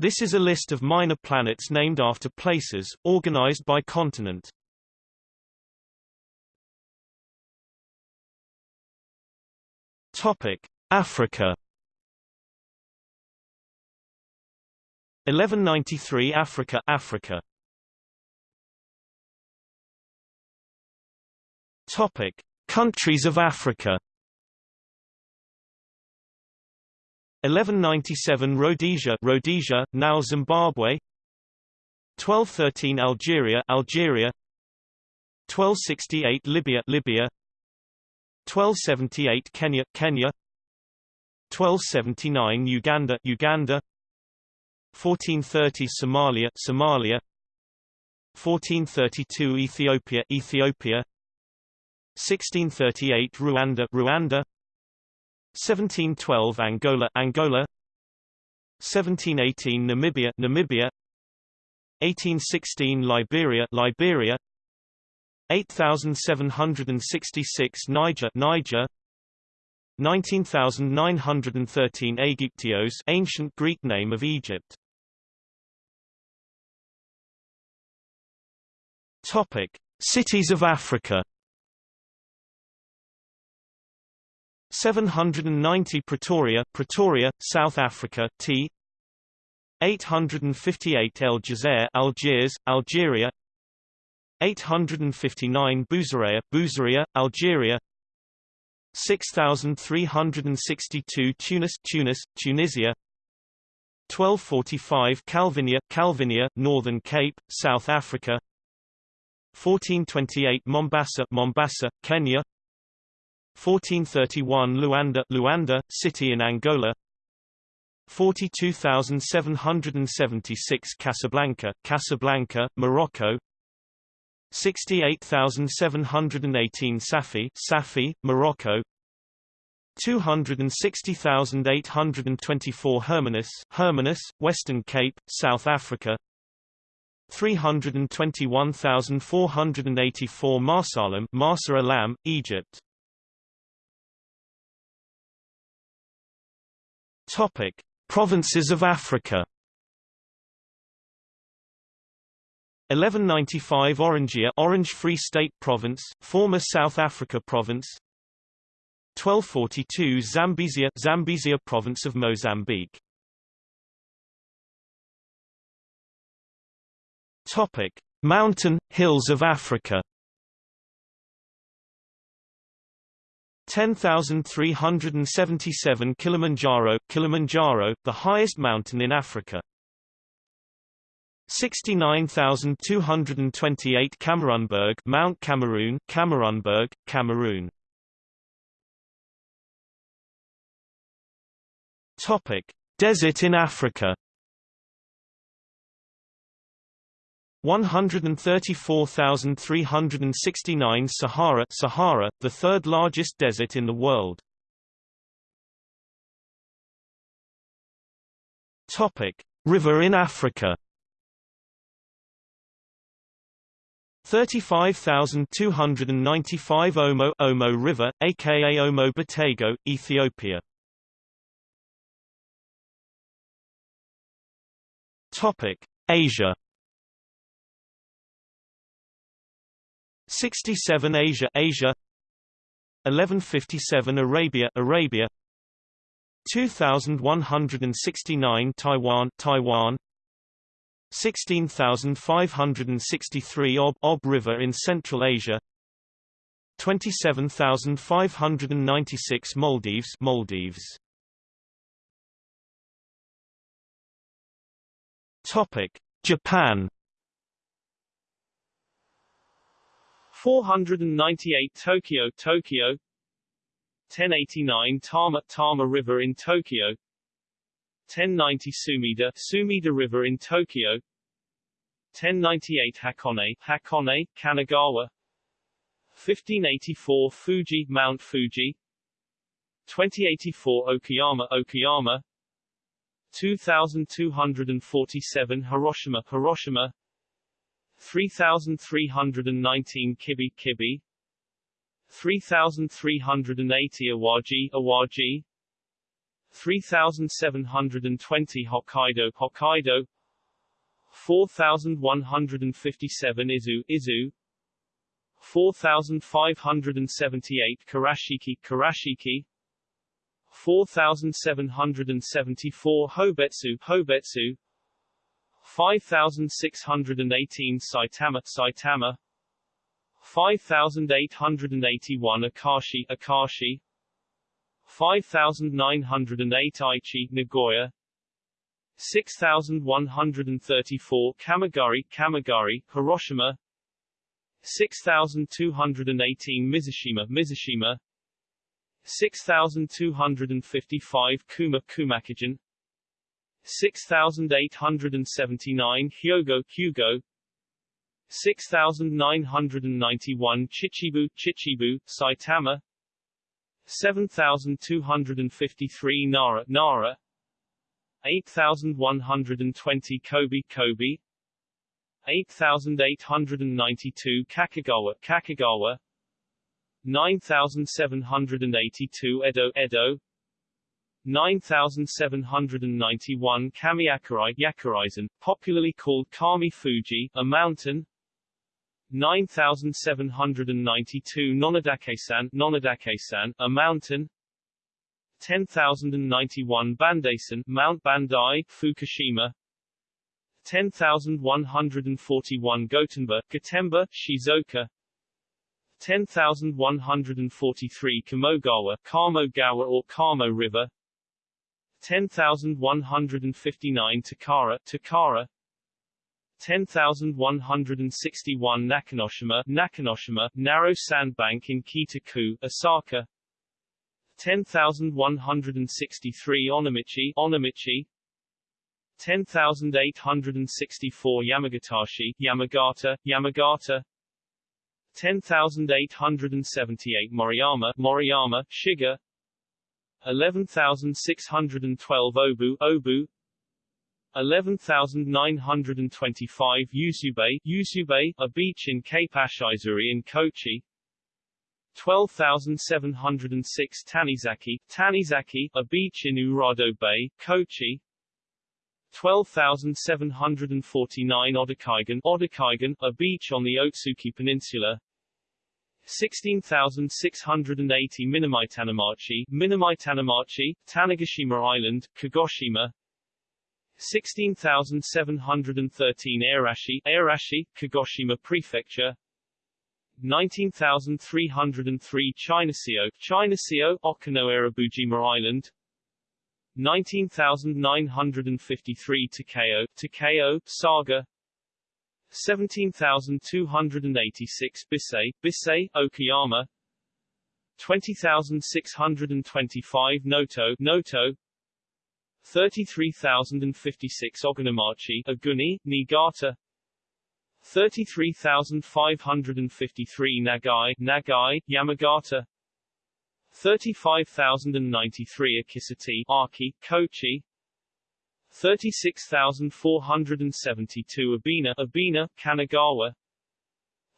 This is a list of minor planets named after places, organized by continent. Topic: Africa. 1193 Africa Africa. Topic Countries of Africa 1197 Rhodesia Rhodesia now Zimbabwe. 1213 Algeria Algeria. 1268 Libya Libya. 1278 Kenya Kenya. 1279 Uganda Uganda. 1430 Somalia Somalia. 1432 Ethiopia Ethiopia. 1638 Rwanda Rwanda 1712 Angola Angola. 1718 Namibia Namibia. 1816 Liberia Liberia. 8766 Niger Niger. 19913 Aegyptios ancient Greek name of Egypt. Topic Cities of Africa 790 Pretoria Pretoria South Africa T. 858 El Jazair Algiers Algeria. 859 Buzaria Buzaria Algeria. 6362 Tunis Tunis Tunisia. 1245 Calvinia Calvinia Northern Cape South Africa. 1428 Mombasa Mombasa Kenya 1431 Luanda Luanda city in Angola. 42776 Casablanca Casablanca Morocco. 68718 Safi Safi Morocco. 260,824 Hermanus Hermanus Western Cape South Africa. 321,484 Marsalam Marsa Alam Egypt Topic. Provinces of Africa. 1195 Orangia Orange Free State Province, former South Africa Province. 1242 Zambezia Zambezia Province of Mozambique. Topic. Mountain, hills of Africa 10,377 Kilimanjaro Kilimanjaro, the highest mountain in Africa. 69,228 Cameroonberg Mount Cameroon Cameroonberg, Cameroon. Topic. Desert in Africa 134,369 Sahara Sahara, the third largest desert in the world. Topic: River in Africa. 35,295 Omo Omo River, aka Omo Batego, Ethiopia. Topic: Asia. 67 Asia Asia. 1157 Arabia Arabia. 2169 Taiwan Taiwan. 16563 Ob Ob River in Central Asia. 27596 Maldives Maldives. Topic Japan 498 Tokyo Tokyo. 1089 Tama Tama River in Tokyo. 1090 Sumida Sumida River in Tokyo. 1098 Hakone Hakone Kanagawa. 1584 Fuji Mount Fuji. 2084 Okayama Okayama. 2247 Hiroshima Hiroshima 3319 Kibi Kibi 3380 Awaji Awaji 3720 Hokkaido Hokkaido 4157 Izu Izu 4578 Karashiki Karashiki 4774 Hobetsu Hobetsu 5618 Saitama Saitama. 5881 Akashi Akashi. 5908 Aichi Nagoya. 6134 Kamigari Kamigari Hiroshima. 6218 Mizushima Mizushima. 6255 Kuma Kumakigen 6879 Hyogo Hyogo 6991 Chichibu Chichibu Saitama. 7253 Nara Nara. 8120 Kobe Kobe. 8892 Kakagawa Kakagawa. 9782 Edo Edo 9791 Kami Yakurai popularly called Kami Fuji, a mountain. 9792 Nonodake-san Nonodake-san, a mountain. 10091 Bandaisan Mount Bandai, Fukushima. 10141 Gotenba, Gotemba, Shizuoka. 10143 Kamogawa, Kamogawa or Kamo River 10159 Takara, Takara. 10161 Nakanoshima, Nakanoshima, narrow sandbank in Kita-ku, Osaka. 10163 Onomichi, Onomichi. 10864 Yamagatashi, Yamagata, Yamagata. 10878 Moriyama, Moriyama, Shiga 11612 Obu, Obu. 11925 Usube, Usube, a beach in Cape Ashizuri in Kochi. 12706 Tanizaki, Tanizaki, a beach in Urado Bay, Kochi. 12749 Odakaigan, Odakaigan, a beach on the Otsuki Peninsula 16680 Minamitanamachi, Minamitanamachi, Tanegashima Island, Kagoshima. 16713 Airashi, Airashi, Kagoshima Prefecture. 19303 Chinaseo, Chinaseo, Okinawa Island. 19953 Takeo, Takeo, Saga 17286 Bisei, Bisei, Okayama. 20625 Noto, Noto. 33056 Ogunamachi, Aguni, Niigata. 33553 Nagai, Nagai, Yamagata. 35093 Akisati, Aki, Kochi 36472 Abina, Abina, Kanagawa.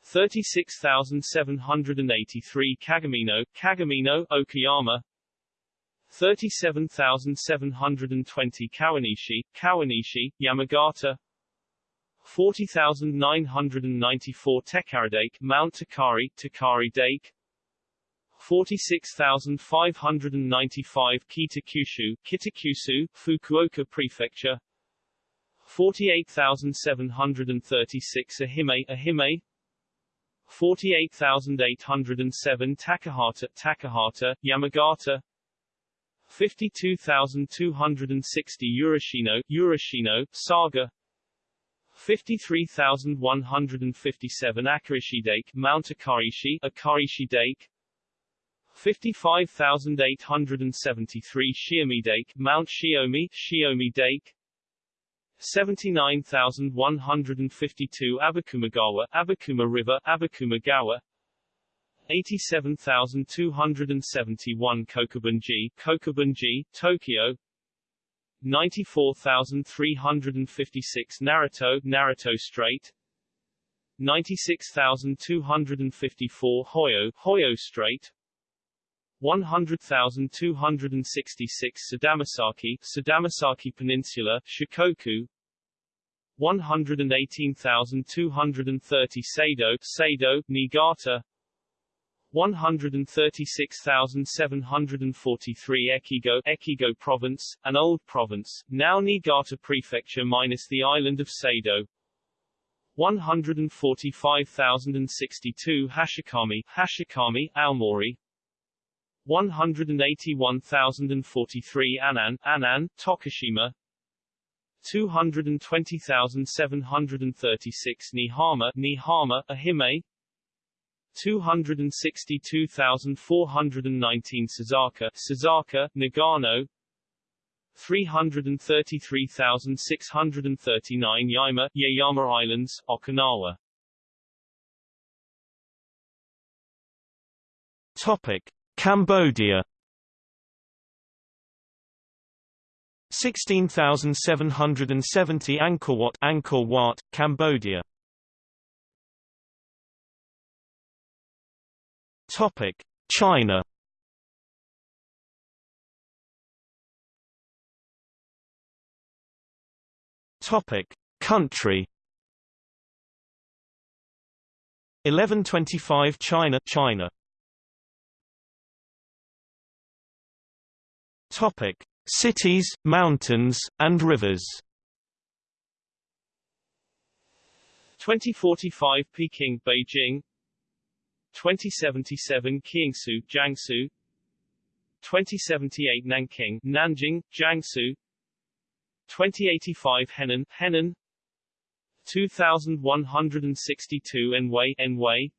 36783 Kagamino, Kagamino, Okayama. 37720 Kawanishi, Kawanishi, Yamagata. 40994 Tekaridake, Mount Takari, Takari Dake 46595 Kitakyushu, Kitakyushu, Fukuoka Prefecture. 48736 Ehime, Ehime 48807 Takahata, Takahata, Yamagata. 52260 Urashino, Urashino, Saga. 53157 Akarishidake, Mount Akarishi, Akarishi Dake 55,873 Shiomi Dake, Mount Shiomi, Shiomi Dake. 79,152 Abakumagawa, Abakuma River, Abakumagawa 87,271 Kokubunji, Kokubunji, Tokyo. 94,356 Naruto, Naruto Strait. 96,254 Hoyo, Hoyo Strait 100,266 Sadamasaki, Sadamasaki Peninsula, Shikoku. 118,230 Sado, Sado, Niigata. 136,743 Echigo, Echigo Province, an old province, now Niigata Prefecture minus the island of Sado. 145,062 Hashikami, Hashikami, Aomori 181,043 Anan, Anan, Tokushima. 220,736 Nihama, Nihama, Ehime 262,419 Suzaka, Suzaka, Nagano. 333,639 Yama, Yaeyama Islands, Okinawa. Topic: Cambodia 16,770 Angkor Wat, Angkor Wat, Cambodia. Topic: China. Topic: Country. 1125 China, China. Topic: Cities, mountains, and rivers. 2045 Peking, Beijing. 2077 Kiangsu, Jiangsu. 2078 Nanking, Nanjing, Jiangsu. 2085 Henan, Henan. 2162 Anhui, Anhui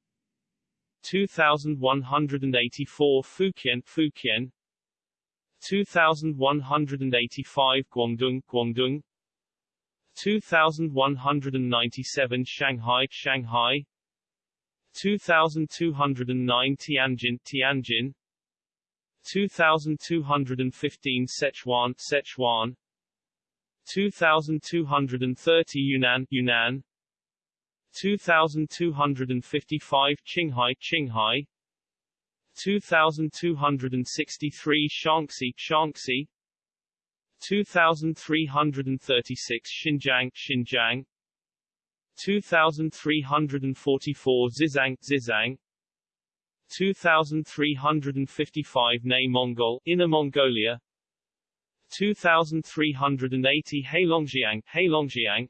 2184 Fukien, Fukien 2185 Guangdong, Guangdong. 2197 Shanghai, Shanghai. 2209 Tianjin, Tianjin. 2215 Sichuan, Sichuan. 2230 Yunnan, Yunnan. 2255 Qinghai, Qinghai 2263 Shaanxi, Shaanxi. 2336 Xinjiang, Xinjiang. 2344 Zizang Zizang. 2355 Nay Mongol, Inner Mongolia. 2380 Heilongjiang, Heilongjiang.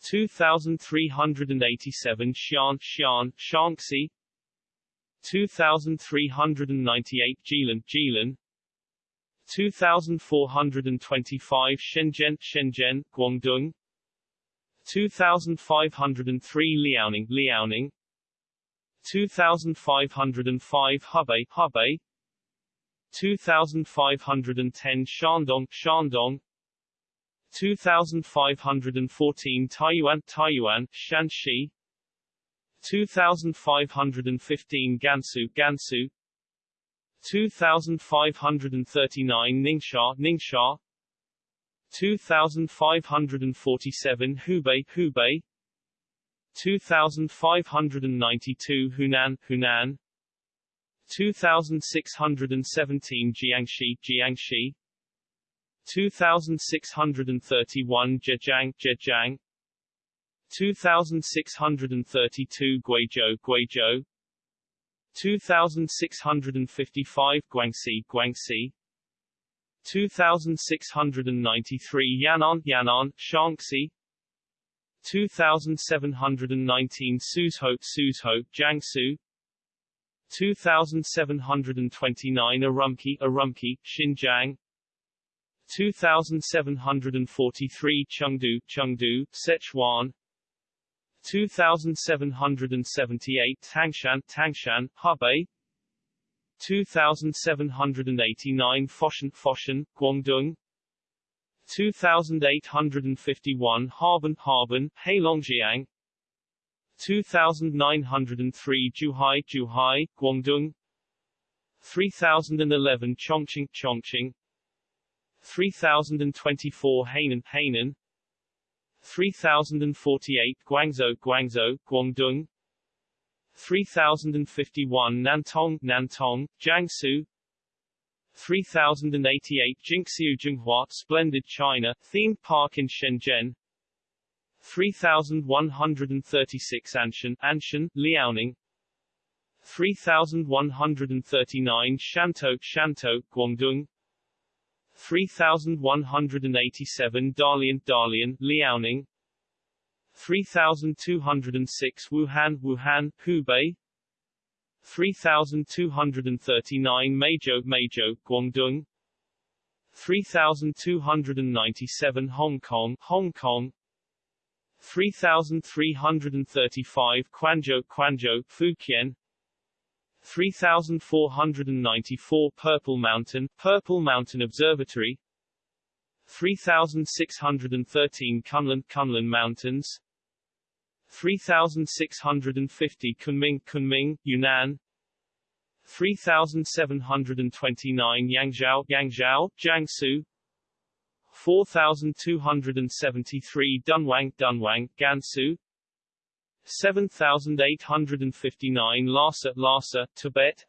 2387 Xi'an, Xi'an, Shaanxi 2398 Jilin, Jilin. 2425 Shenzhen, Shenzhen, Guangdong. 2503 Liaoning, Liaoning. 2505 Hebei, Hebei 2510 Shandong, Shandong. 2514 Taiyuan, Taiyuan, Shanxi 2515 Gansu, Gansu. 2539 Ningxia, Ningxia. 2547 Hubei, Hubei. 2592 Hunan, Hunan. 2617 Jiangxi, Jiangxi. 2631 Zhejiang, Zhejiang 2632 Guizhou, Guizhou. 2655 Guangxi, Guangxi. 2693 Yan'an, Yan'an, Shaanxi. 2719 Suzhou, Suzhou, Jiangsu. 2729 Urumqi, Urumqi, Xinjiang. 2743 Chengdu, Chengdu, Sichuan 2778 Tangshan, Tangshan, Hebei 2789 Foshan, Foshan, Guangdong. 2851 Harbin, Harbin, Heilongjiang. 2903 Zhuhai, Zhuhai, Guangdong. 3011 Chongqing, Chongqing. 3024 Hainan, Hainan 3048 Guangzhou, Guangzhou, Guangdong. 3051 Nantong, Nantong, Jiangsu. 3088 Jinxiu Jinghua, Splendid China, Theme Park in Shenzhen. 3136 Anshan, Anshan, Liaoning. 3139 Shantou, Shantou, Guangdong 3187 Dalian, Dalian, Liaoning. 3206 Wuhan, Wuhan, Hubei. 3239 Meizhou, Meizhou, Guangdong. 3297 Hong Kong, Hong Kong. 3335 Quanzhou, Quanzhou, Fujian 3494 Purple Mountain, Purple Mountain Observatory. 3613 Kunlun, Kunlun Mountains. 3650 Kunming, Kunming, Yunnan. 3729 Yangzhou, Yangzhou, Jiangsu. 4273 Dunhuang, Dunhuang, Gansu 7859 Lhasa, Lhasa, Tibet.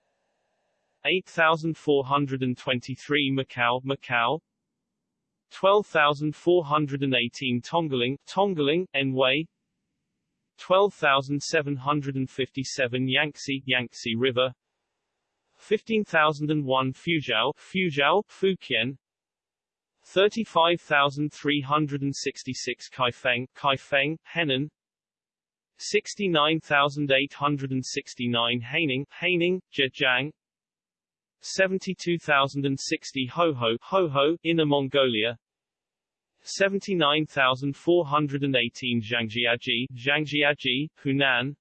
8423 Macau, Macau. 12418 Tongling, Tongling, Anhui 12757 Yangtze, Yangtze River. 15001 Fuzhou, Fuzhou, Fujian. 35366 Kaifeng, Kaifeng, Henan 69869 Haining, Haining, Zhejiang. 72060 Hoho, Hoho, Inner Mongolia. 79,418 Zhangjiajie, Zhangjiajie, Hunan.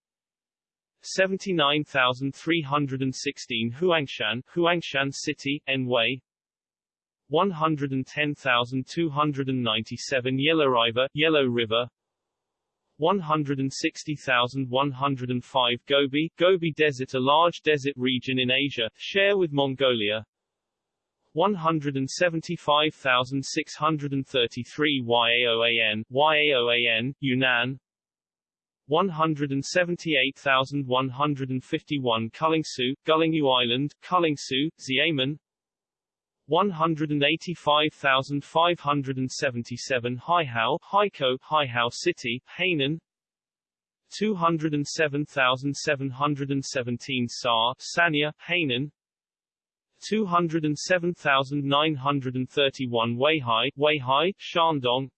79,316 Huangshan, Huangshan City, Anhui 110,297 Yellow River, Yellow River 160,105 Gobi, Gobi Desert a large desert region in Asia, share with Mongolia. 175,633 Yaoan, Yaoan, Yunnan. 178,151 Gullingsu, Gullingyu Island, Gullingsu, Xiamen 185,577 Haihao, Haikou, Haihao City, Hainan. 207,717 Sa, Sanya, Hainan. 207,931 Weihai, Weihai, Shandong.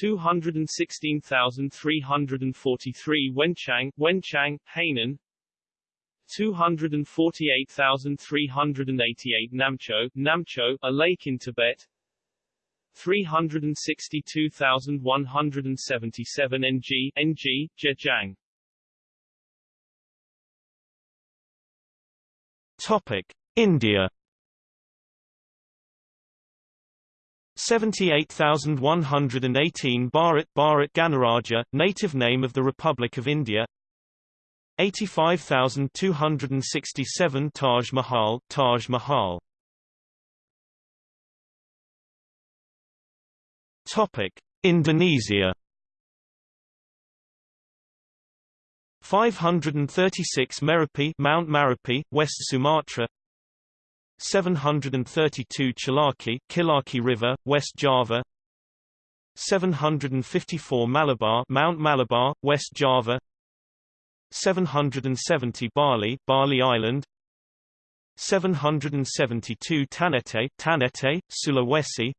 216,343 Wenchang, Wenchang, Hainan 248,388 Namcho, Namcho, a lake in Tibet. 362,177 NG, NG, Zhejiang. Topic India. 78,118 Bharat Bharat Ganaraja, native name of the Republic of India 85,267 Taj Mahal, Taj Mahal. Topic: Indonesia. 536 Merapi Mount Merapi West Sumatra. 732 Chilaki, Kilaki River, West Java. 754 Malabar Mount Malabar, West Java 770 Bali, Bali Island. 772 Tanete, Tanete, Sulawesi.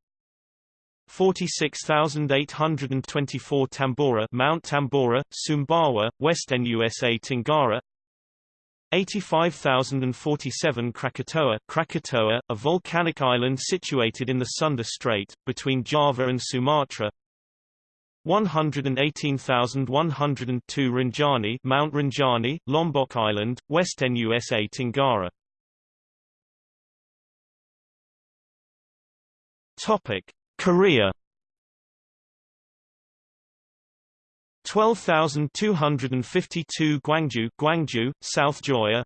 46,824 Tambora Mount Tambora, Sumbawa, West NUSA Tenggara 85,047 Krakatoa Krakatoa, a volcanic island situated in the Sunda Strait, between Java and Sumatra 118,102 Rinjani Mount Rinjani, Lombok Island, West NUSA Tenggara Topic. Korea. 12,252 Gwangju, Gwangju, South Joya.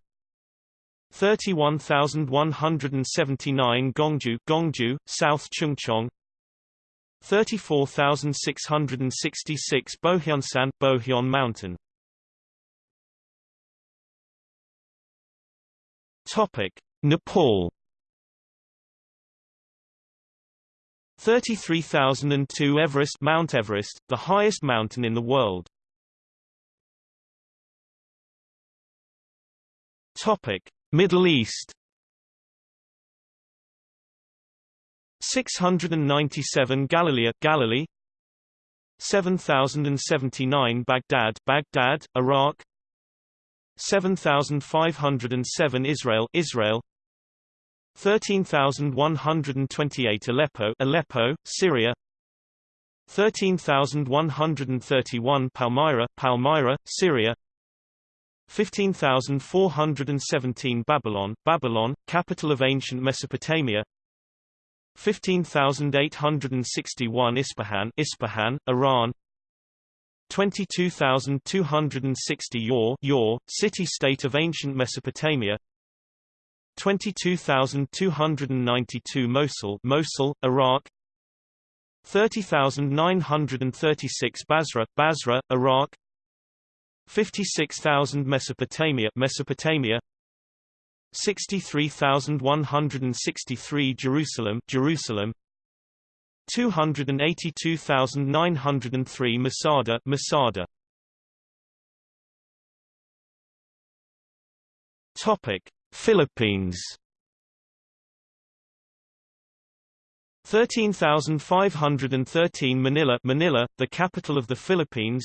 31,179 Gongju, Gongju, South Chungcheong 34666 Bohyonsan, Bohyun Mountain. Topic Nepal. 33002 Everest Mount Everest the highest mountain in the world. Topic Middle East. 697 Galilee. Galilee 7079 Baghdad Baghdad Iraq. 7507 Israel Israel. 13128 Aleppo Aleppo Syria. 13131 Palmyra Palmyra Syria. 15417 Babylon Babylon capital of ancient Mesopotamia 15861 Ispahan Ispahan Iran. 22,260 Yor, Yor, city-state of ancient Mesopotamia. 22,292 Mosul, Mosul, Iraq. 30,936 Basra, Basra, Iraq. 56,000 Mesopotamia, Mesopotamia 63,163 Jerusalem, Jerusalem. 282,903 Masada Masada. Topic Philippines. 13,513 Manila Manila the capital of the Philippines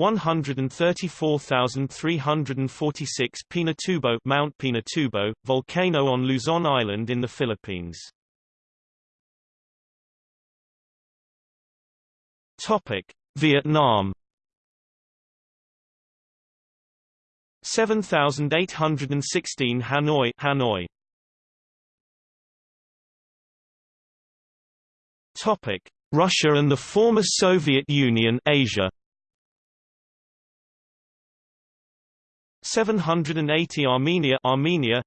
134,346 Pinatubo Mount Pinatubo volcano on Luzon Island in the Philippines. Topic: Vietnam. 7816 Hanoi Hanoi. Topic: Russia and the former Soviet Union Asia 780 Armenia Armenia.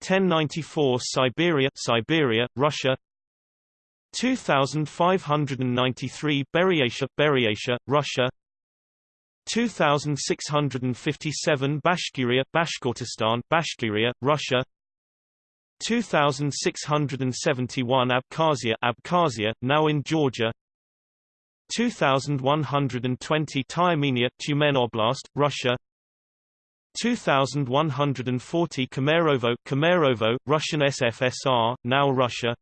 1094 Siberia Siberia Russia. 2593 Buryatia, Buryatia, Russia. 2657 Bashkiria, Bashkortostan, Bashkiria, Russia. 2671 Abkhazia, Abkhazia, now in Georgia. 2120 Tyumenia, Tyumen Oblast, Russia 2140 Kemerovo, Kemerovo, Russian SFSR, now Russia.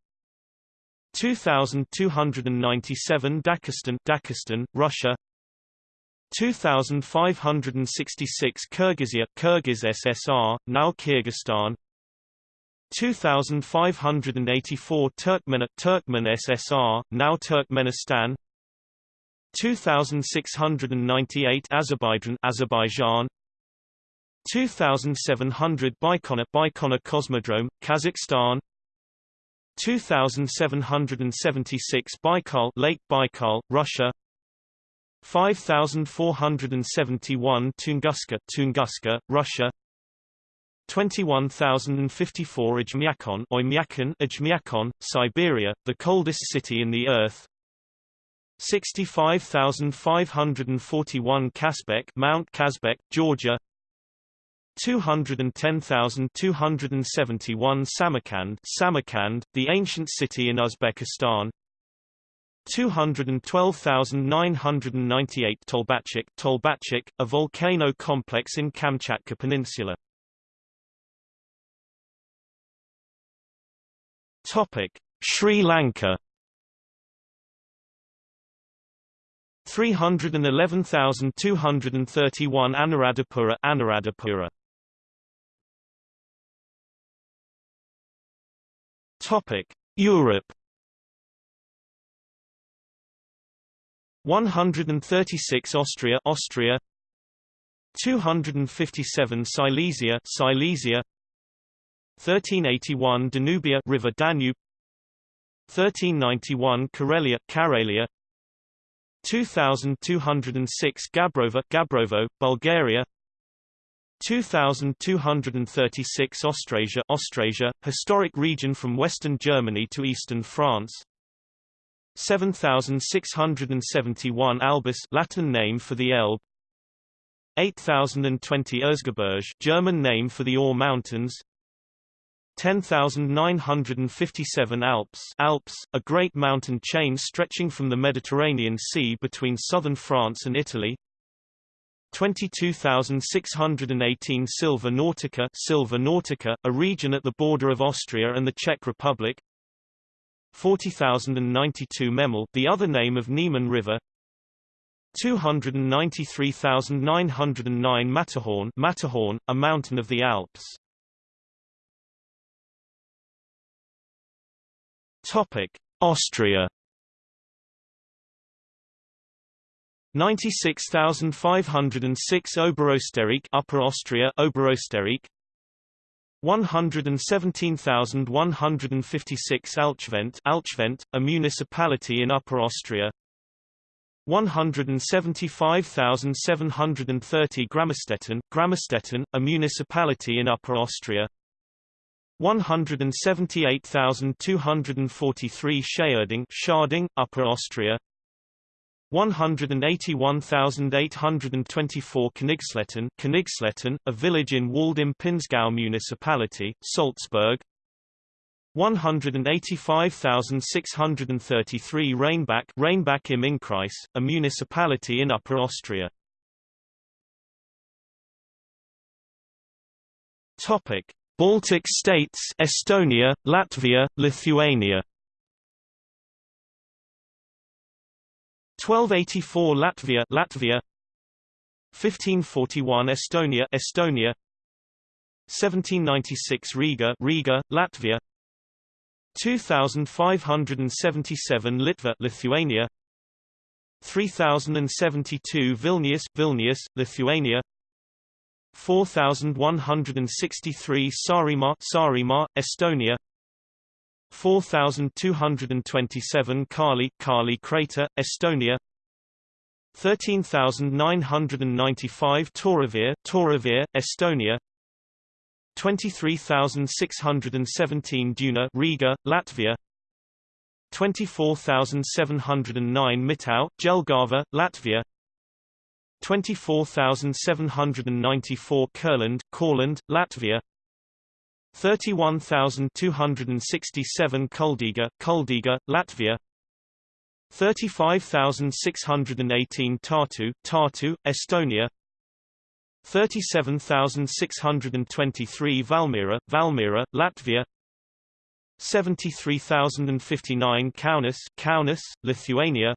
2297 Dagestan, Dagestan, Russia. 2566 Kyrgyzia, Kyrgyz SSR, now Kyrgyzstan. 2584 Turkmen, Turkmen SSR, now Turkmenistan. 2698 Azerbaijan, Azerbaijan 2700 Baikonur, Baikonur Cosmodrome, Kazakhstan. 2776 Baikal Lake Baikal, Russia. 5471 Tunguska Tunguska, Russia. 21054 Ijmyakon Oymyakon Siberia, the coldest city in the earth. 65541 Kazbek Mount Kazbek, Georgia 210,271 Samarkand Samarkand, the ancient city in Uzbekistan. 212,998 Tolbachik Tolbachik, a volcano complex in Kamchatka Peninsula. Topic: Sri Lanka. 311,231 Anuradhapura Anuradhapura Topic: Europe. 136 Austria Austria. 257 Silesia Silesia. 1381 Danubia River Danube. 1391 Karelia Karelia. 2206 Gabrova Gabrovo Bulgaria 2236 Austrasia Austrasia, historic region from western Germany to eastern France. 7671 Albus Latin name for the Elbe. 8020 Erzgebirge German name for the Ore Mountains. 10,957 Alps Alps, a great mountain chain stretching from the Mediterranean Sea between southern France and Italy 22,618 Silva Nautica Nautica, a region at the border of Austria and the Czech Republic. 40,092 Memel the other name of Niemen River. 293,909 Matterhorn Matterhorn, a mountain of the Alps. Topic: Austria 96,506 Oberösterreich Upper Austria Oberösterreich. 117,156 Alchvent Alchvent, a municipality in Upper Austria. 175,730 Grammerstetten Grammerstetten, a municipality in Upper Austria. 178,243 Schärding Scharding, Upper Austria 181,824 Königsletten Königsletten, a village in Waldim-Pinzgau municipality, Salzburg. 185,633 Rheinbach Rheinbach im Innkreis, a municipality in Upper Austria. Topic Baltic states Estonia, Latvia, Lithuania 1284 Latvia Latvia. 1541 Estonia Estonia. 1796 Riga Riga Latvia. 2577 Litva Lithuania. 3072 Vilnius Vilnius Lithuania. 4163 Saaremaa Saaremaa, Estonia 4227 Kaali Kaali crater, Estonia. 13995 Toravir Toravir, Estonia. 23617 Duna Riga, Latvia. 24709 Mitau, Jelgava, Latvia. 24794 Kurland, Kurland, Latvia 31267 Kuldiga, Kuldiga, Latvia. 35618 Tartu, Tartu, Estonia. 37623 Valmiera, Valmiera, Latvia. 73059 Kaunas, Kaunas, Lithuania.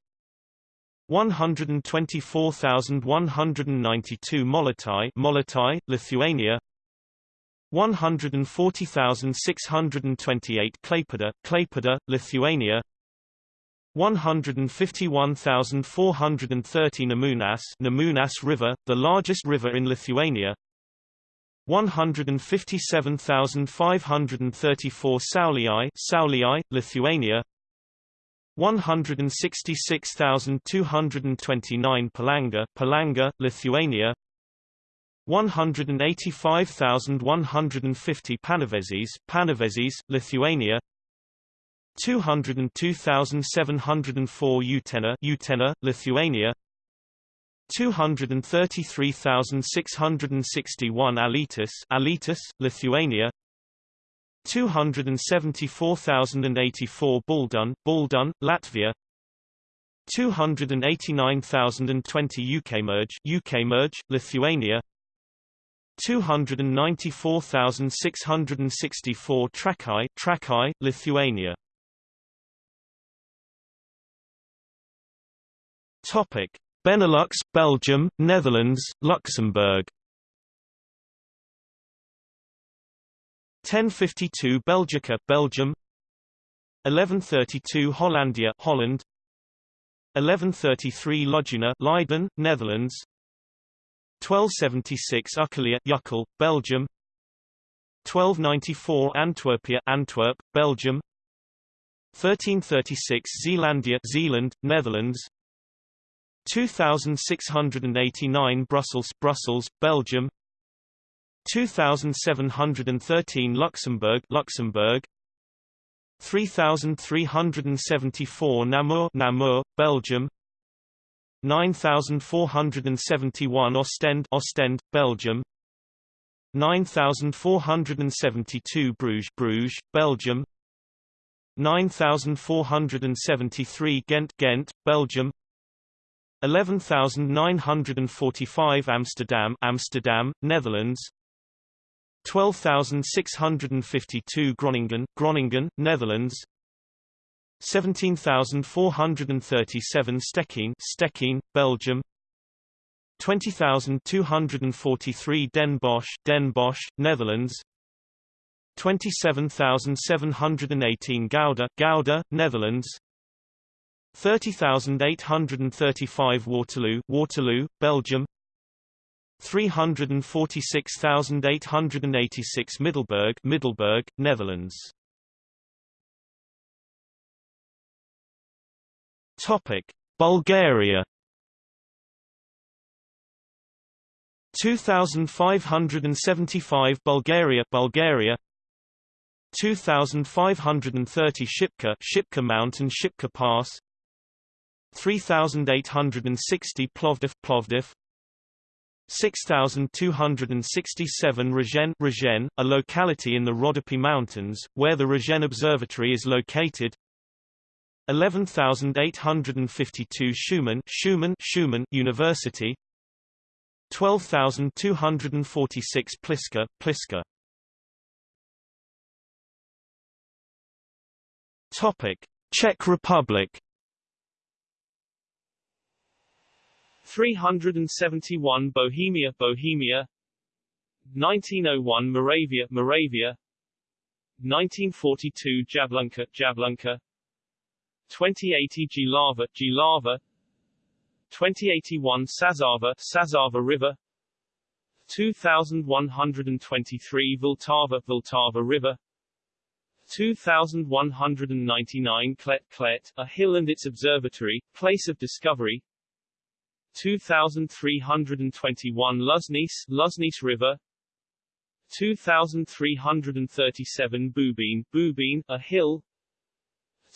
124,192 Molotai, Molotai, Lithuania 140,628 Klaipėda, Klaipėda, Lithuania. 151,430 Nemunas, Nemunas River, the largest river in Lithuania. 157,534 Sauliai, Sauliai, Lithuania. 166,229 Palanga, Palanga, Lithuania 185,150 Panevėžys, Panevėžys, Lithuania 202,704 Utena, Utena, Lithuania 233,661 Alytus, Alytus, Lithuania 274,084 Baldun, Baldun, Latvia 289,020 Ukmergė, Ukmergė, Lithuania 294,664 Trakai, Trakai, Lithuania. Topic: Benelux, Belgium, Netherlands, Luxembourg. 1052 Belgica, Belgium. 1132 Hollandia, Holland. 1133 Lugena, Leiden, Netherlands 1276 Ukkelia, Uccle, Belgium. 1294 Antwerpia, Antwerp, Belgium. 1336 Zeelandia, Zeeland, Netherlands. 2689 Brussels, Brussels, Belgium. 2713 Luxembourg Luxembourg. 3374 Namur Namur Belgium 9471 Ostend Ostend, Belgium. 9472 Bruges Bruges, Belgium. 9473 Ghent Ghent, Belgium. 11945 Amsterdam Amsterdam, Netherlands. 12652 Groningen Groningen, Netherlands 17437 Stekking Stekking, Belgium. 20243 Den Bosch Den Bosch, Netherlands. 27718 Gouda Gouda, Netherlands. 30835 Waterloo Waterloo, Belgium. 346886 Middelburg Middelburg, Netherlands Topic: Bulgaria. 2575 Bulgaria Bulgaria. 2530 Shipka Shipka Mountain Shipka Pass. 3860 Plovdiv Plovdiv. 6267 Rozhen Rozhen, a locality in the Rodopi Mountains, where the Rozhen Observatory is located 11852 Shumen Shumen Shumen University. 12246 Pliska Pliska Topic Czech Republic. 371 Bohemia Bohemia. 1901 Moravia Moravia. 1942 Jablunka Jablunka 2080 Jihlava Jihlava 2081 Sazava Sazava River. 2123 Vltava Vltava River. 2199 Klet Klet, a hill and its observatory, place of discovery. 2321 Luznice, Luznice River. 2337 Bubin, Bubin, a hill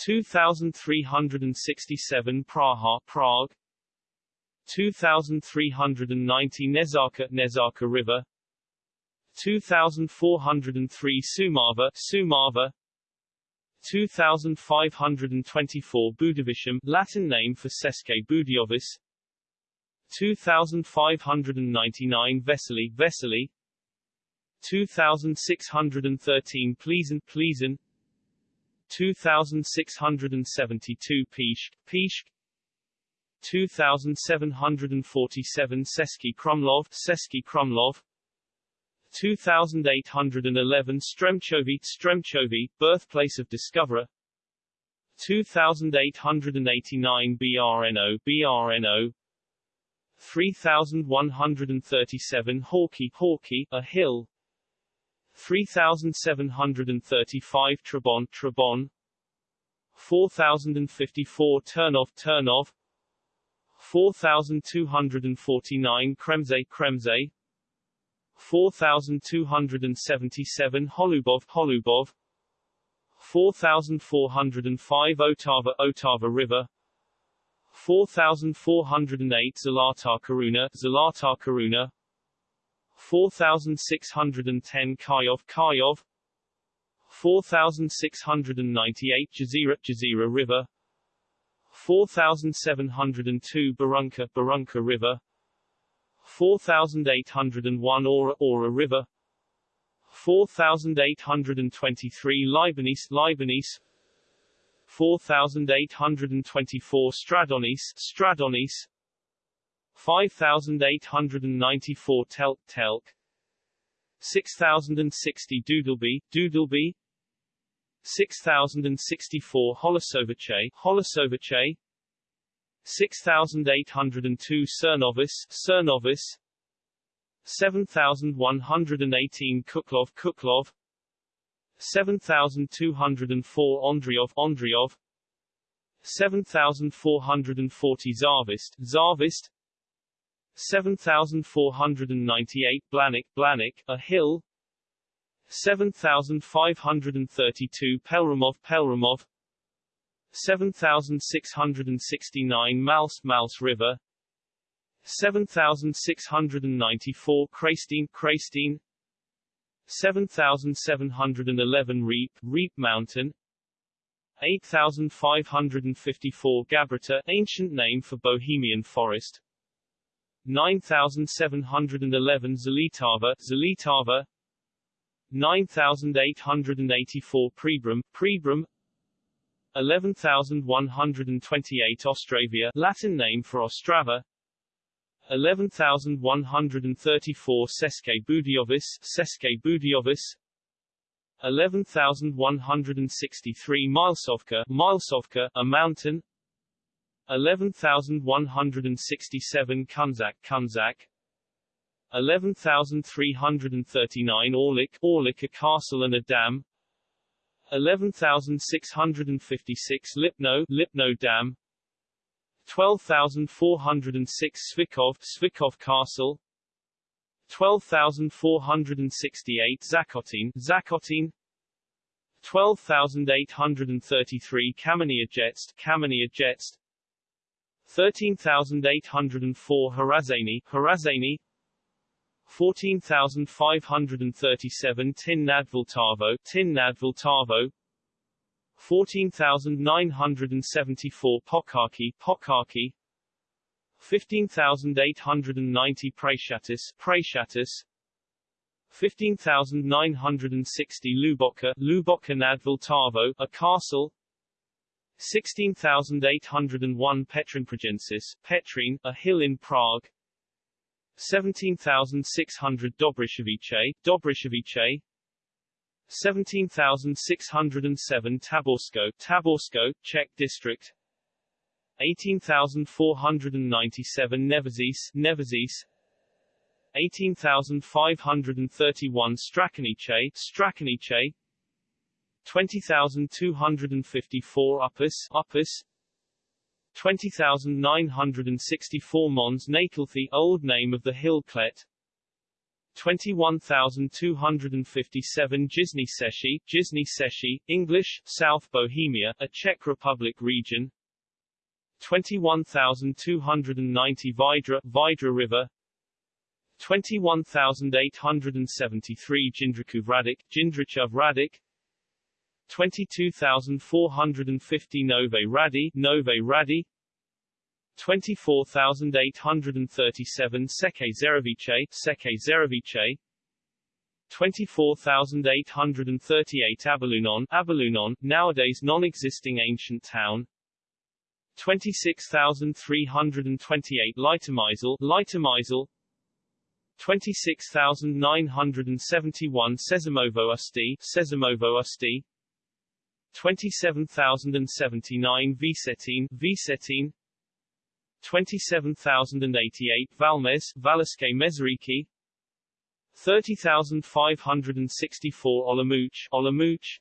2367 Praha, Prague. 2390 Nezarka, Nezarka River. 2403 Sumava, Sumava. 2524 Budovicium, Latin name for České Budějovice. 2599 Vesely, Vesely. 2613 Pleasant, Pleasant 2672 Pishk, Pishk 2747 Český Krumlov, Český Krumlov. 2811 Stremchovy, Stremchovy, birthplace of discoverer. 2889 BRNO, BRNO 3137 Hawkey, Hawkey, a hill 3735 Trebon, Trebon. 4054 Turnov, Turnov. 4249 Kremze, Kremze. 4277 Holubov, Holubov. 4405 Otava, Otava River. 4408 Zlatá Koruna, Zlatá Koruna 4610 Kayov, Kayov 4698 Jizera, Jizera River 4702 Berounka, Berounka River 4801 Aura, Aura River 4823 Libanese, Libanese 4824 Stradonis, Stradonis 5894 Telk, Telk. 6060 Doudleby, Doudleby. 6064 Holašovice, Holašovice 6802 Cernovis, Cernovis. 7118 Kuklov, Kuklov. 7204 Ondřejov, Ondřejov. 7440 Zarvist, Zarvist 7498 Blanik, Blanik, a hill. 7532 Pelramov, Pelramov. 7669 Mals, Mals River. 7694 Craystine Craystine 7711 Reap Reap Mountain. 8554 Gabrita ancient name for Bohemian forest 9711 Zalitava Zalitava 9884 Pribram Pribram. 11128 Ostravia Latin name for Ostrava. 11134 České Budějovice České Budějovice. 11163 Milesovka Milesovka a mountain 11167 Kunzak Kunzak. 11339 Orlik Orlik a castle and a dam. 11656 Lipno Lipno Dam. 12406 Svikov Svikov Castle. 12468 Zakotine Zakotine 12833 Kamenia Jetst Kamenia Jetst 13804 Harazani Harazani. 14537 Tin Nadviltavo Tin Nadviltavo 14974 Pokaki Pokaki 15890 Praeshatis Praeshatis 15960 Luboka Luboka nadvltavo a castle 16801 Petrinpragensis Petrine, a hill in Prague. 17600 Dobrishovice Dobrishovice 17607 Taborsko Taborsko, Czech district. 18497 Nevazis Nevazis 18531 Strakonice Strakonice 20254 Uppus Uppus. 20964 Mons Natalthy old name of the hill Klet 21257 Jižní Čechy Jižní Čechy English South Bohemia a Czech Republic region. 21290 Vidra Vidra River. 21873 Jindřichův Hradec Jindřichův Hradec 22450 Nové Hrady Nové Hrady. 24837 Seke Zerovice Seke Zerovice. 24838 Abalunon Abalunon, nowadays non-existing ancient town. 26328 Litomyšl Litomyšl 26971 Sezimovo Ústí Sezimovo Ústí 27079 Visetine Visetine 27088 Valmes Valašské Meziříčí 30564 Olomouc Olomouc.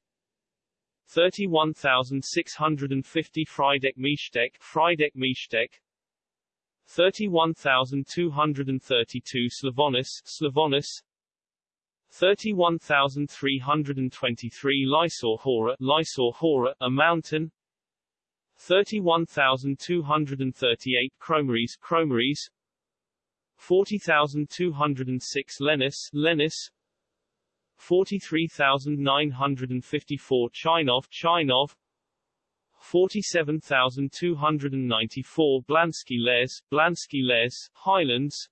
31650 Frýdek-Místek Friedeck Miestek 31232 Slavonus Slavonus 31323 Lysá hora Lysá hora a mountain. 31238 Chromaries Chromaries 40206 Lenis Lenis 43954 Chinov Chinov. 47294 Blansky Les Blansky Les Highlands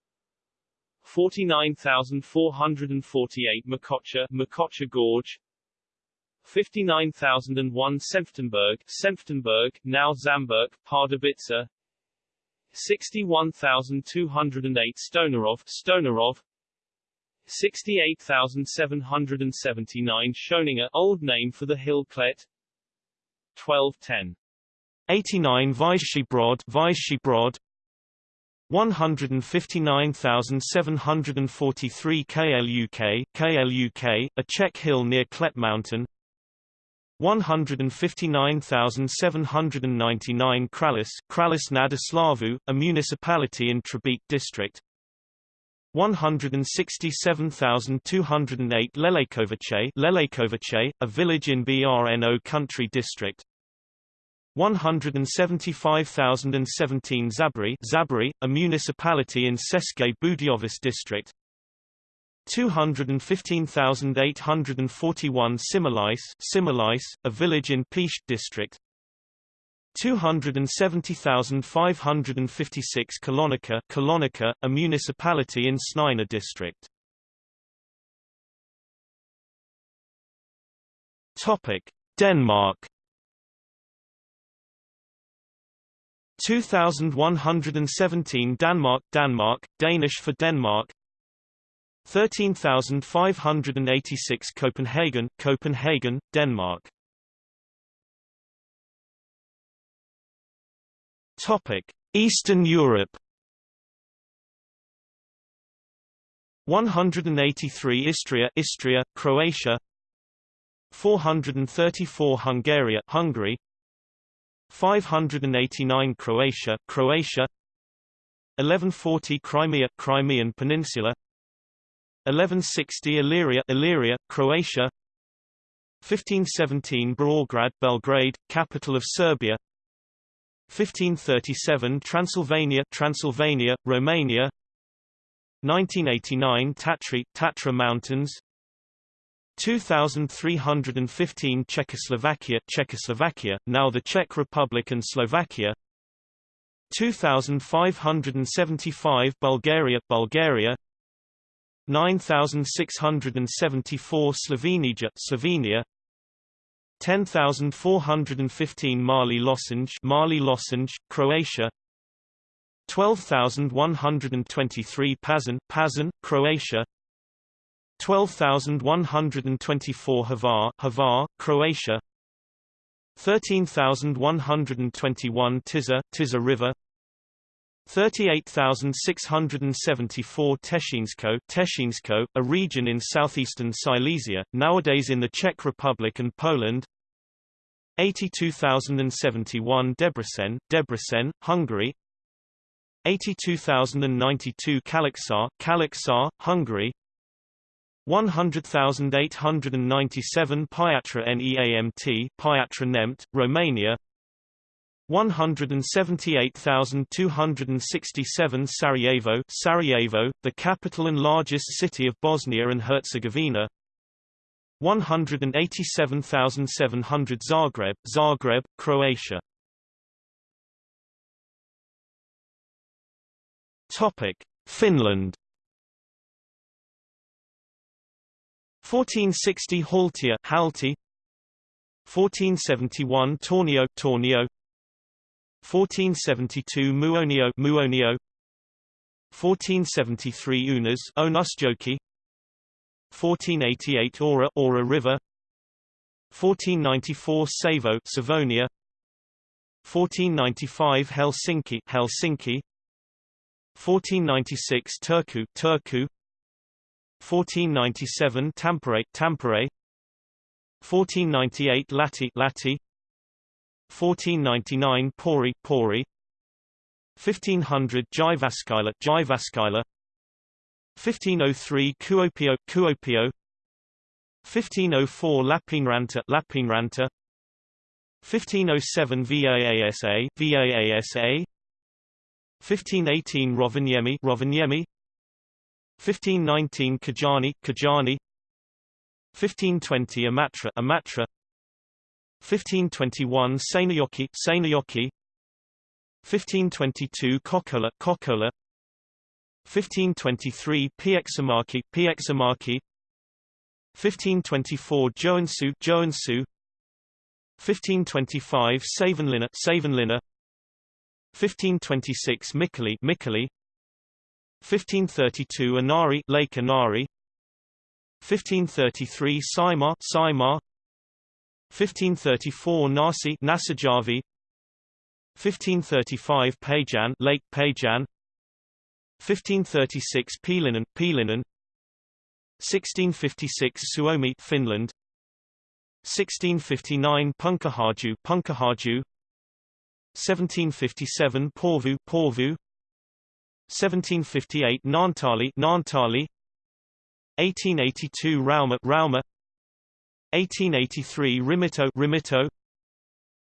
49448 Macocha Macocha Gorge. 59001 Senftenberg Senftenberg, now Žamberk, Pardubice 61208 Stonerov Stonerov. 68779 Schoninger old name for the hill Klet 1210 89 Vyšší Brod Vyšší Brod 159,743 KLUK, KLUK, a Czech hill near Klet Mountain. 159,799 Kralis, Kralis nad Slavu, a municipality in Trebek district. 167,208 Lelekovice, Lelekovice, a village in Brno country district 175,017 Zabri, Zabri, a municipality in České Budějovice district. 215,841 Similice, Similice, a village in Pest district. 270,556 Kolonica, Kolonica, a municipality in Snina district. Topic: Denmark 2117 Denmark Denmark Danish for Denmark. 13586 Copenhagen Copenhagen Denmark. Topic Eastern Europe. 183 Istria Istria Croatia. 434 Hungary Hungary 589 Croatia Croatia. 1140 Crimea Crimean Peninsula. 1160 Illyria Illyria Croatia. 1517 Beograd Belgrade capital of Serbia. 1537 Transylvania Transylvania Romania. 1989 Tatry Tatra Mountains 2315 Czechoslovakia Czechoslovakia, now the Czech Republic and Slovakia. 2575 Bulgaria Bulgaria. 9674 Slovenia Slovenia. 10415 Mali Lošinj Mali Lošinj Croatia. 12123 Pazin Pazin Croatia 12,124 Hvar, Hvar, Croatia. 13,121 Tisa, Tisa River. 38,674 Teshinsko, Teshinsko, a region in southeastern Silesia, nowadays in the Czech Republic and Poland. 82,071 Debrecen, Debrecen, Hungary. 82,092 Kalaksar, Kalaksar, Hungary 100,897 Piatra Neamt, Piatra Neamt, Romania. 178,267 Sarajevo, Sarajevo, the capital and largest city of Bosnia and Herzegovina. 187,700 Zagreb, Zagreb, Croatia. Finland 1460 Haltia Halti. 1471 Tornio Tornio. 1472 Muonio Muonio. 1473 Unas Onusjoki 1488 Aura Aura River. 1494 Savo Savonia. 1495 Helsinki Helsinki. 1496 Turku Turku 1497 Tampere Tampere. 1498 Lahti Lahti. 1499 Pori Pori. 1500 Jyväskylä Jyväskylä 1503 Kuopio Kuopio. 1504 Lappeenranta Lappeenranta. 1507 VAASA VAASA 1518 Rovaniemi Rovaniemi 1519 Kajaani Kajaani 1520 Imatra Imatra. 1521 Seinäjoki Seinäjoki 1522 Kokkola Kokkola. 1523 Pieksämäki Pieksämäki 1524 Joensuu Joensuu. 1525 Savonlinna Savonlinna 1526 Mikkeli Mikkeli 1532 Inari Lake Inari. 1533 Saimaa Saimaa 1534 Nasi Nasajavi. 1535 Pajan Lake Pajan 1536 Pielinen Pielinen 1656 Suomi Finland. 1659 Punkaharju Punkaharju 1757 Porvoo Porvoo 1758 Nantali Naantali 1882 Rauma Rauma. 1883 Rimito Rimito.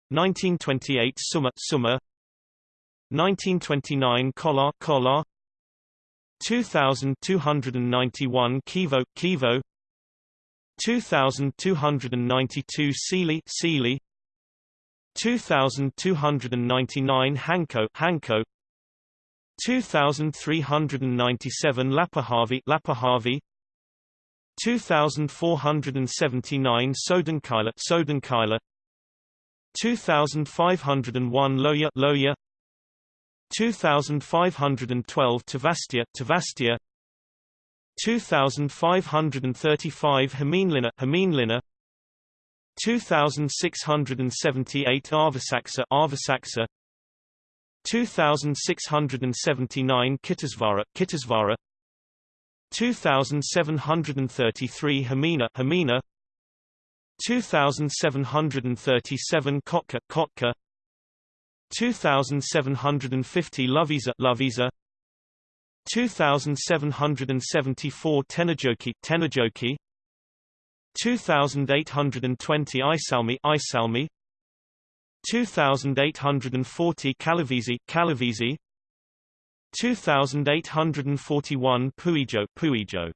1928 Summer Summer 1929 Kolar Kolar. 2291 Kivo Kivo. 2292 Sealy Sealy. 2299 Hanko Hanko 2397 Lapahavi Lapahavi 2479 Sodankylä Sodankylä 2501 Lohja Lohja. 2512 Tavastia Tavastia. 2535 Hämeenlinna Hämeenlinna 2678 Aavasaksa Aavasaksa 2679 Kittisvaara Kittisvaara 2733 Hamina Hamina 2737 Kotka Kotka. 2750 Loviisa Loviisa 2774 Tenojoki Tenojoki 2820 Iisalmi Iisalmi 2840 Kallavesi Kallavesi 2841 Puijo Puijo.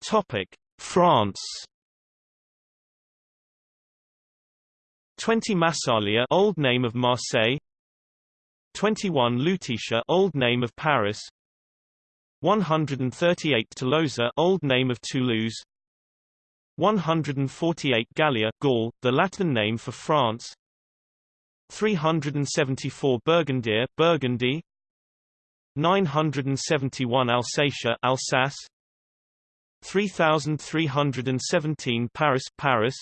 Topic France. 20 Massalia old name of Marseille. 21 Lutetia old name of Paris. 138 Tolosa old name of Toulouse 148 Gallia Gaul the Latin name for France. 374 Burgundy Burgundy. 971 Alsatia Alsace. 3317 Paris Paris.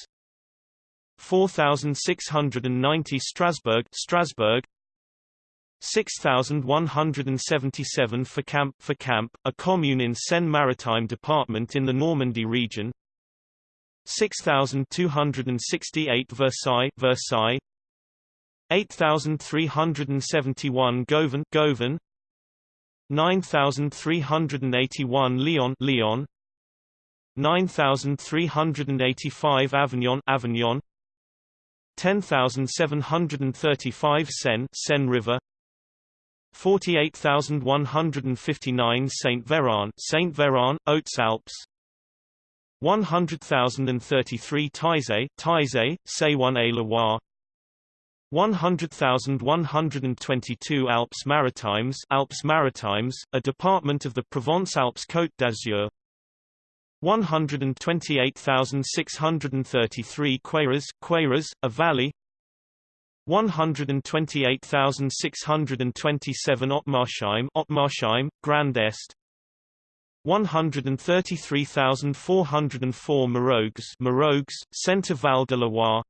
4690 Strasbourg Strasbourg. 6177 Fécamp Fécamp, a commune in Seine-Maritime department in the Normandy region 6268 Versailles Versailles. 8371 Govan Govan. 9381 Lyon Lyon. 9385 Avignon Avignon. 10735 Seine Seine River. 48159 Saint Véran Saint Véran Hautes Alpes 100,033 Taizé Taizé Saône-et-Loire 100,122 Alpes Maritimes Alpes Maritimes, a department of the Provence-Alpes-Côte d'Azur. 128,633 Queyras, Queyras, a valley. 128,627 Ottmarsheim, Ottmarsheim, Grand Est 133,404 Marogues, Marogues, Centre Val de Loire.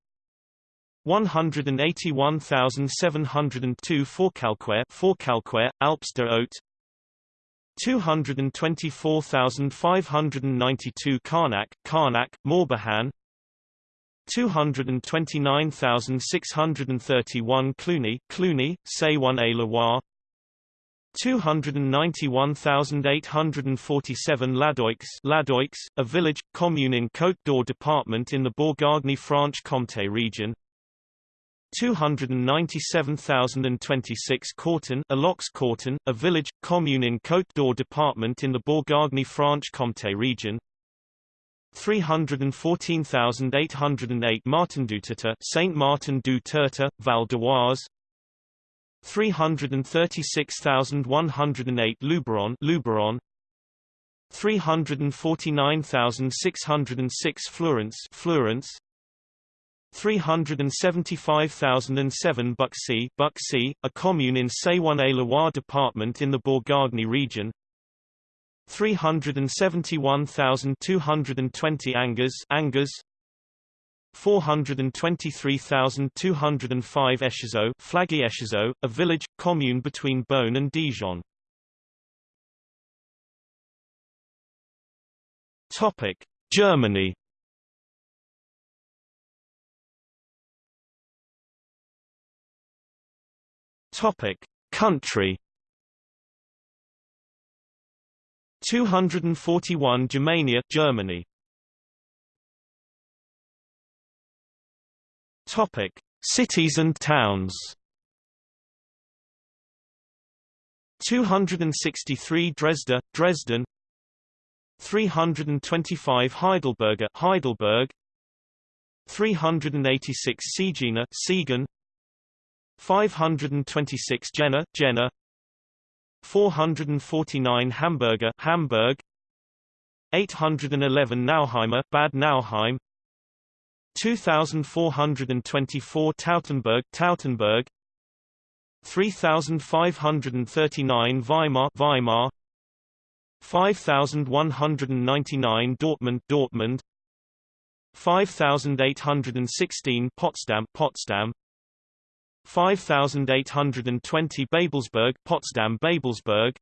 181,702 Forcalquier, Forcalquier, Alpes de Haute. 224,592 Carnac, Carnac, Morbihan. 229,631 Cluny, Cluny, Say Saône-et-Loire 291,847 Ladoix, Ladoix, a village, commune in Côte d'Or department in the Bourgogne-Franche-Comté region. 297,026 Courton, Alox Courton, a village, commune in Côte d'Or department in the Bourgogne-Franche-Comté region. 314,808 Martin du Saint Martin du Tertre, Val d'Oise 336,108 Luberon, Luberon. 349,606 Florence, Florence. 375,007 Buxy, Buxy, a commune in Saône-et-Loire department in the Bourgogne region. 371,220 Angers, Angers 423,205 Echezeaux, Flagey Echezeaux, a village, commune between Beaune and Dijon. Topic: Germany. Topic: Country. 241 Germania, Germany Topic: Cities and towns. 263 Dresda, Dresden 325 Heidelberger, Heidelberg 386 Siegena, Siegen 526 Jena, Jena 449 Hamburger, Hamburg 811 Nauheimer, Bad Nauheim 2424 Tautenberg, Tautenberg. 3539 Weimar, Weimar. 5199 Dortmund, Dortmund. 5816 Potsdam, Potsdam. 5820 Babelsberg, Potsdam, Babelsberg.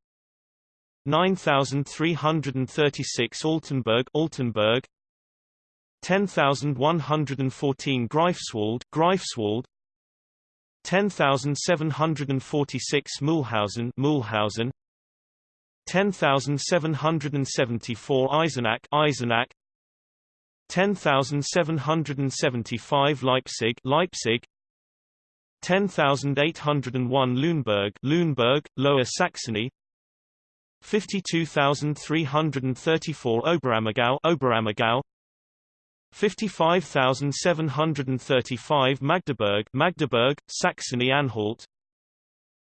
9336 Altenburg, Altenburg 10114 Greifswald, Greifswald. 10746 Mulhausen, Mulhausen. 10774 Eisenach, Eisenach. 10775 Leipzig, Leipzig. 10801 Lüneburg, Lüneburg, Lower Saxony. 52334 Oberammergau, Oberammergau 55735 Magdeburg, Magdeburg, Saxony-Anhalt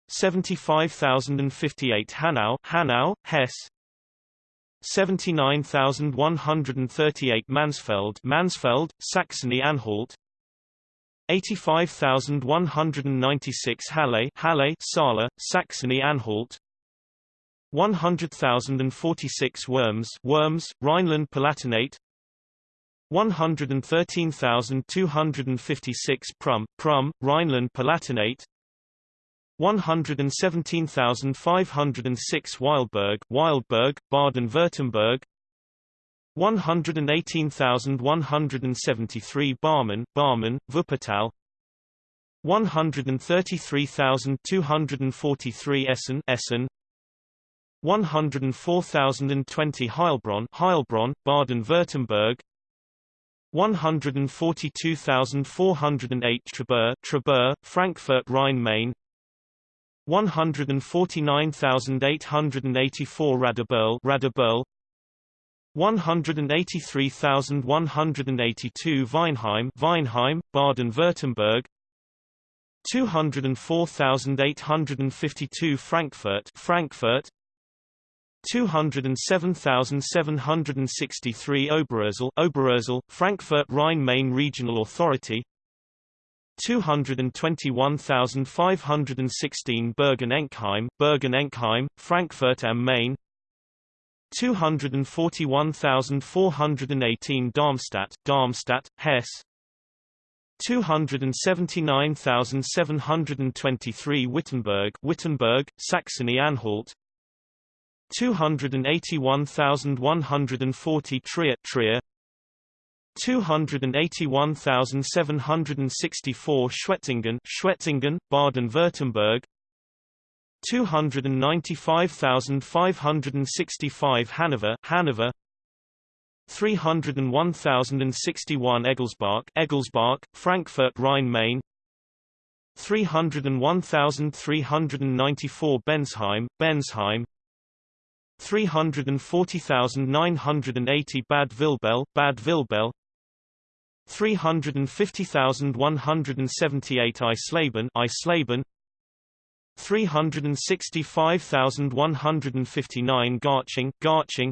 75058 Hanau, Hanau, Hesse. 79138 Mansfeld, Mansfeld, Saxony-Anhalt 85196 Halle, Halle, Saale, Saxony-Anhalt 100,046 Worms, Worms, Rhineland-Palatinate 113,256 Prum, Prum, Rhineland-Palatinate 117,506 Weilburg, Weilburg, Baden-Württemberg. 118,173 Barmen, Barmen, Wuppertal. 133,243 Essen, Essen. 104,020 Heilbronn, Heilbronn, Baden-Württemberg 142,408 Trebur, Trebur, Frankfurt Rhine-Main 149,884 Radebeul, Radebeul. 183,182 Weinheim, Weinheim, Baden-Württemberg. 204,852 Frankfurt, Frankfurt 207,763 Oberursel, Oberursel, Frankfurt Rhine-Main Regional Authority. 221,516 Bergen-Enkheim, Bergen-Enkheim, Frankfurt am Main. 241,418 Darmstadt, Darmstadt, Hesse. 279,723 Wittenberg, Wittenberg, Saxony-Anhalt 281,140 Trier, Trier. 281,764 Schwetzingen, Schwetzingen, Baden-Württemberg. 295,565 Hanover, Hanover. 301,061 Egelsbach, Egelsbach, Frankfurt Rhine-Main 301,394 Bensheim, Bensheim 340,980 Bad Vilbel, Bad Vilbel. 350,178 Eisleben, Eisleben. 365,159 Garching, Garching.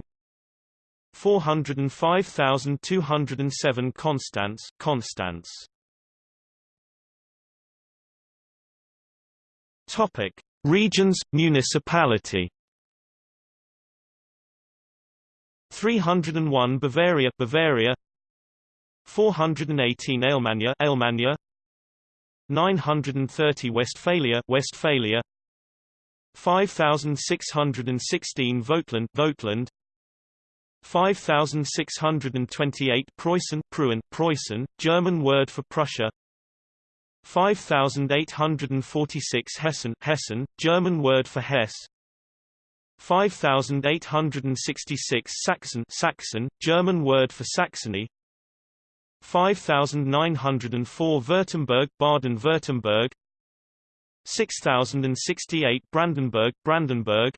405,207 Konstanz, Konstanz Topic: Regions, municipality 301 Bavaria Bavaria. 418 Alemannia Alemannia. 930 Westphalia Westphalia. 5616 Vogtland Vogtland 5628 Preußen Preußen Preußen German word for Prussia. 5846 Hessen Hessen German word for Hesse 5866 Saxon Saxon German word for Saxony. 5904 Württemberg Baden-Württemberg. 6068 Brandenburg Brandenburg.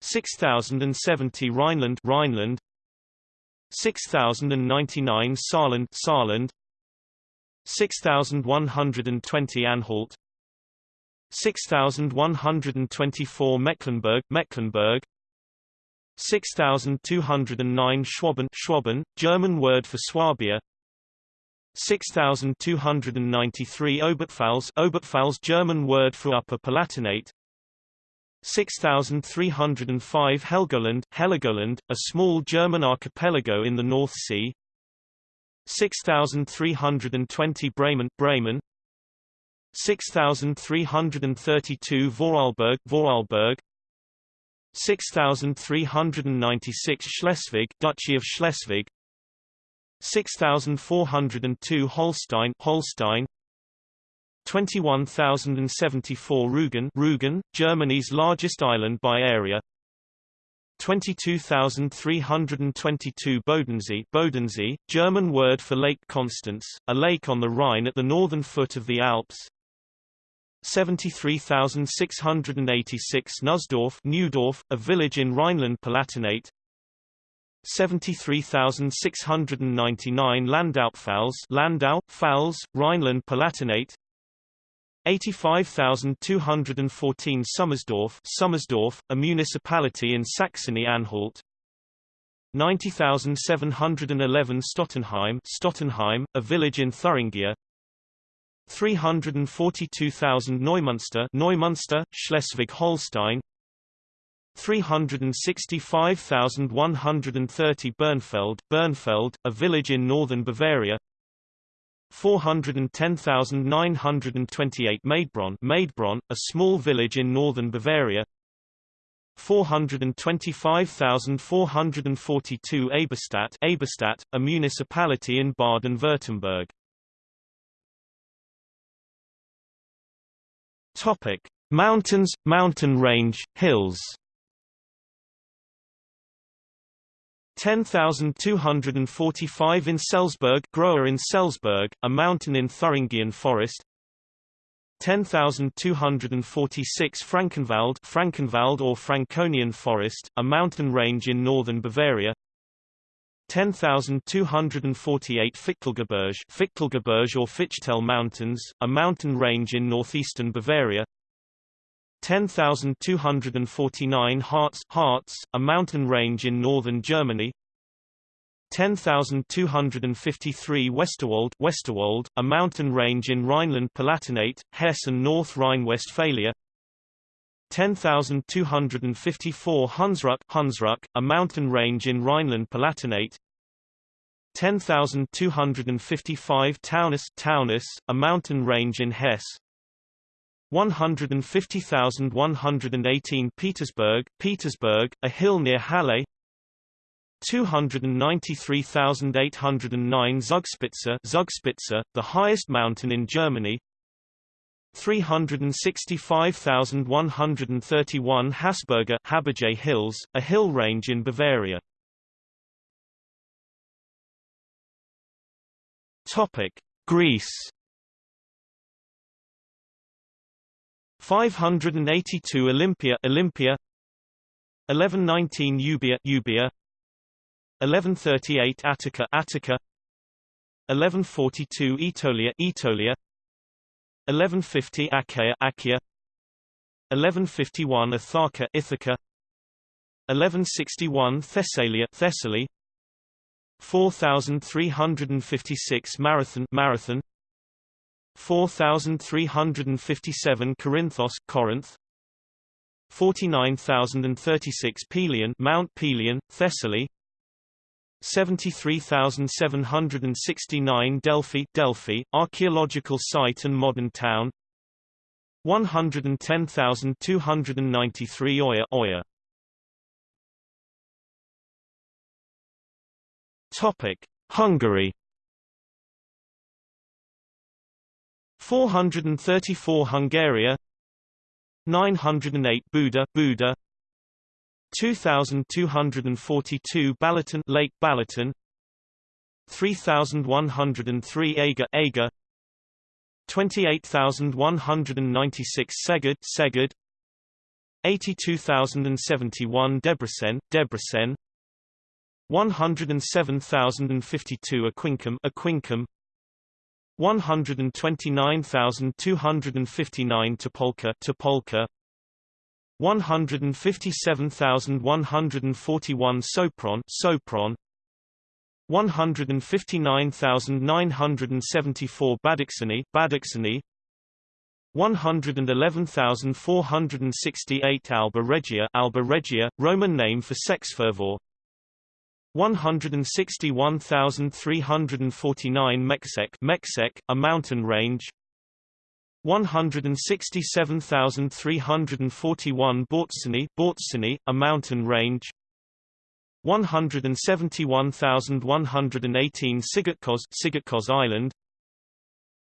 6070 Rhineland Rhineland. 6099 Saarland Saarland. 6120 Anhalt 6124 Mecklenburg Mecklenburg. 6209 Schwaben Schwaben German word for Swabia. 6293 Oberpfalz Oberpfalz German word for Upper Palatinate. 6305 Helgoland Heligoland, a small German archipelago in the North Sea. 6320 Bremen Bremen 6332 Vorarlberg Vorarlberg. 6396 Schleswig Duchy of Schleswig. 6402 Holstein Holstein. 21074 Rügen Rügen Germany's largest island by area. 22,322 Bodensee Bodensee, German word for Lake Constance, a lake on the Rhine at the northern foot of the Alps 73,686 Nussdorf Neudorf, a village in Rhineland-Palatinate 73,699 Landaupfalz Landau, Pfalz, Rhineland-Palatinate 85,214 Sommersdorf Sommersdorf, a municipality in Saxony-Anhalt 90,711 Stottenheim Stottenheim, a village in Thuringia 342,000 Neumünster Neumünster, Schleswig-Holstein. 365,130 Bernfeld Bernfeld, a village in northern Bavaria. 410,928 Maidbronn Maidbronn, a small village in northern Bavaria. 425,442 Eberstadt Eberstadt, a municipality in Baden-Württemberg Topic: Mountains, mountain range, hills. 10,245 Inselsberg Grower Inselsberg, a mountain in Thuringian Forest 10,246 Frankenwald Frankenwald or Franconian Forest, a mountain range in northern Bavaria 10,248 Fichtelgebirge Fichtelgebirge or Fichtel Mountains, a mountain range in northeastern Bavaria. 10,249 Harz, Harz, a mountain range in northern Germany. 10,253 Westerwald Westerwald, a mountain range in Rhineland-Palatinate, Hesse and North Rhine-Westphalia. 10,254 Hunsrück Hunsrück, a mountain range in Rhineland-Palatinate 10,255 Taunus Taunus, a mountain range in Hesse 150,118 Petersburg Petersburg, a hill near Halle 293,809 Zugspitze Zugspitze, the highest mountain in Germany 365,131 Haßberge Haberge Hills, a hill range in Bavaria Topic: Greece. 582 Olympia Olympia. 1119 Euboea Euboea. 1138 Attica Attica. 1142 Aetolia Aetolia. 1150 Achaia Achaia 1151 Ithaca Ithaca. 1161 Thessalia Thessaly 4356 Marathon Marathon. 4357 Corinthos Corinth. 49036 Pelion Mount Pelion Thessaly. 73769 Delphi Delphi archaeological site and modern town. 110293 Oya Oya Topic Hungary. 434 Hungaria. 908 Buda Buda. 2242 Balaton Lake Balaton. 3103 Aga Aga. 28196 Szeged Szeged. 82071 Debrecen Debrecen 107052 Aquincum Aquincum 129259 Topolka Topolka 157141 Sopron Sopron. 159974 Badacsony Badacsony 111468 Alba Regia Alba Regia Roman name for Székesfehérvár 161349 Mecsek Mecsek a mountain range. 167341 Börzsöny Börzsöny a mountain range. 171118 Szigetköz Szigetköz Island.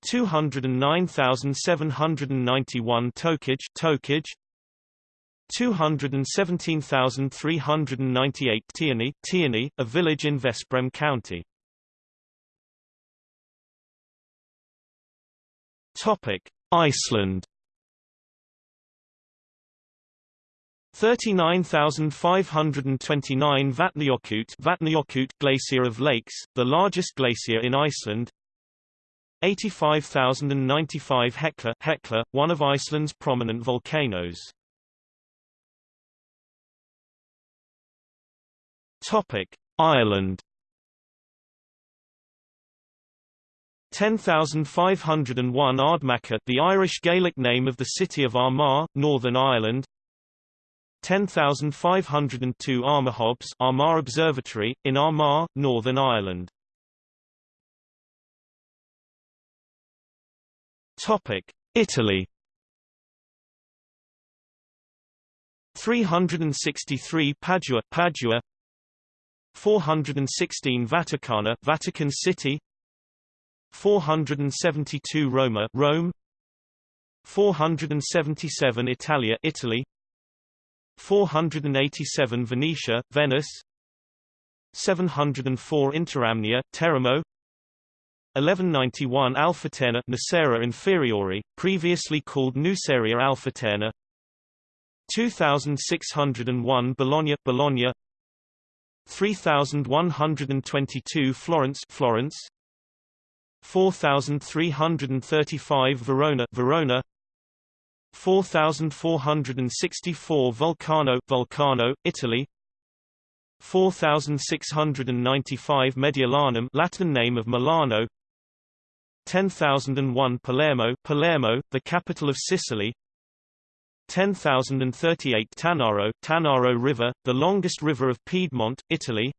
209791 Tokaj Tokaj 217,398 Tihany, Tihany, a village in Veszprém County. Topic: Iceland. 39,529 Vatnajökull Vatnajökull Glacier of Lakes, the largest glacier in Iceland. 85,095 Hekla Hekla, one of Iceland's prominent volcanoes. Topic: Ireland. 10,501 Ardmacha the Irish Gaelic name of the city of Armagh, Northern Ireland. 10,502 Armagh Armagh Observatory, in Armagh, Northern Ireland. Topic: Italy. 363 Padua, Padua 416 Vaticana Vatican City 472 Roma Rome 477 Italia Italy 487 Venetia Venice 704 Interamnia Teramo 1191 Alfaterna Nocera Inferiore, previously called Nuceria Alfaterna 2601 Bologna Bologna 3122 Florence Florence. 4335 Verona Verona. 4464 Vulcano Vulcano Italy. 4695 Mediolanum Latin name of Milano. 10001 Palermo Palermo the capital of Sicily 10,038 Tanaro, Tanaro River, the longest river of Piedmont, Italy.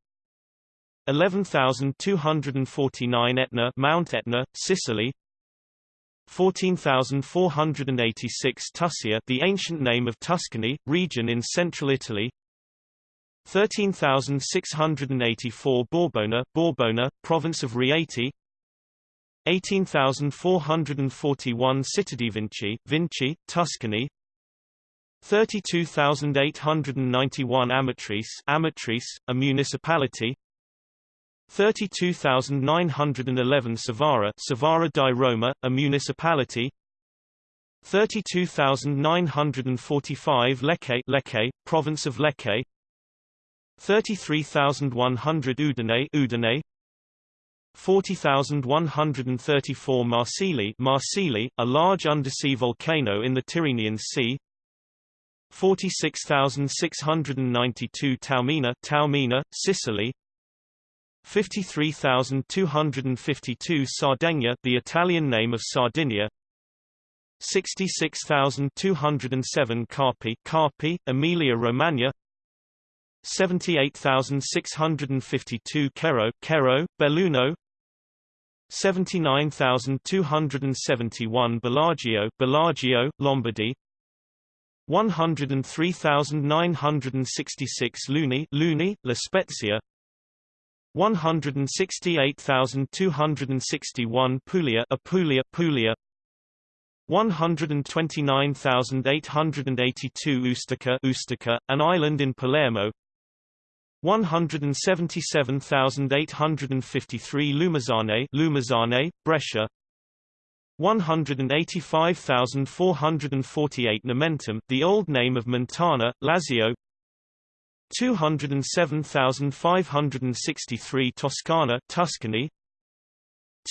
11,249 Etna Mount Etna, Sicily. 14,486 Tuscia the ancient name of Tuscany, region in central Italy. 13,684 Borbona Borbona, province of Rieti. 18,441 Città Vinci, Vinci, Tuscany 32,891 Amatrice Amatrice, a municipality. 32,911 Cervara Cervara di Roma, a municipality. 32,945 Lecce Lecce, province of Lecce. 33,100 Udine Udine. 40,134 Marsili Marsili, a large undersea volcano in the Tyrrhenian Sea 46,692 Taormina Taormina, Sicily. 53,252 Sardegna the Italian name of Sardinia. 66,207 Carpi Carpi, Emilia-Romagna 78,652 Quero Quero, Belluno. 79,271 Bellagio Bellagio, Lombardy 103,966 Luni Luni, La Spezia. 168,261 Puglia Apulia Puglia 129,882 Ustica Ustica, an island in Palermo. 177,853 Lumezzane Lumezzane, Brescia 185,448 Nomentum, the old name of Mentana, Lazio. 207,563 Toscana Tuscany.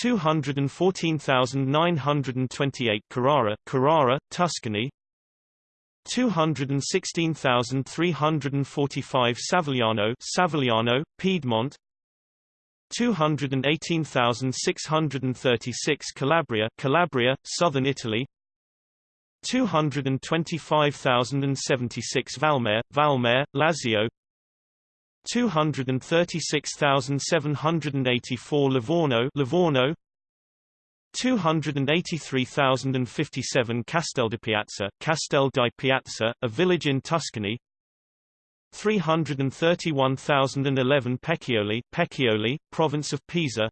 214,928 Carrara Carrara, Tuscany. 216,345 Savigliano Savigliano, Piedmont 218,636 Calabria Calabria, southern Italy. 225,076 Vallemare Vallemare, Lazio. 236,784 Livorno Livorno. 283,057 Castel di Piazza, Castel di Piazza, a village in Tuscany 331,011 Peccioli, Peccioli, province of Pisa.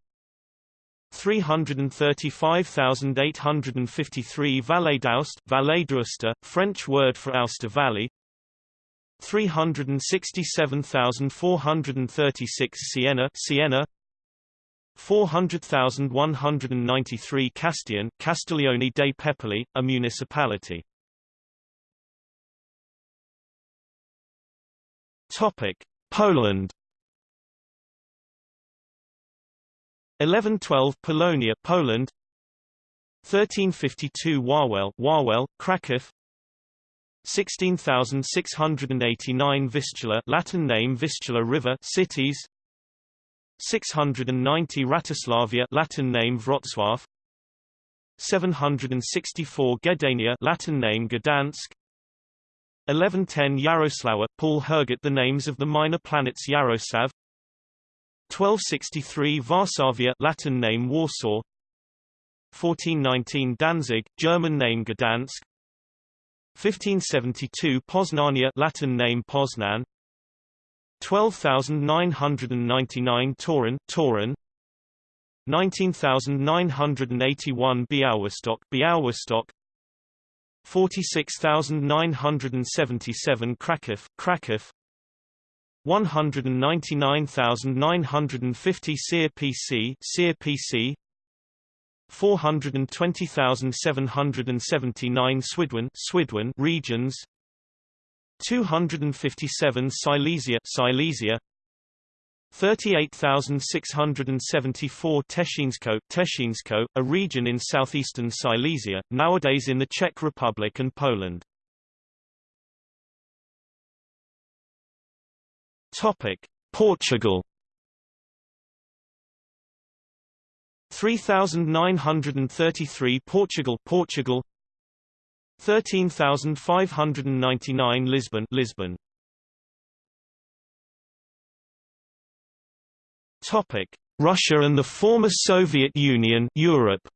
335,853 Vallée d'Aoste, French word for Aosta Valley. 367,436 Siena, Siena. 400,193 Castiglione, Castiglione dei Pepoli, a municipality. Topic: Poland. 1112 Polonia, Poland. 1352 Wawel, Wawel, Kraków. 16689 Vistula, Latin name Vistula River, cities. 690 Wratislavia Latin name Wrocław 764 Gdania Latin name Gdansk 1110 Yaroslawa Paul Herget the names of the minor planets Yaroslav. 1263 Varsavia Latin name Warsaw. 1419 Danzig German name Gdansk. 1572 Poznania Latin name Poznan. 12,999 Toruń, Toruń 19,981 Białystok, Białystok 46,977 Kraków, Kraków 199,950 Seer PC, Sierpc 420,779 Świdwin, Świdwin regions. 257 Silesia Silesia 38,674 Těšínsko Těšínsko, a region in southeastern Silesia, nowadays in the Czech Republic and Poland. Topic: Portugal. 3933 Portugal Portugal. 13599 Lisbon Lisbon Topic Russia and the former Soviet Union Europe.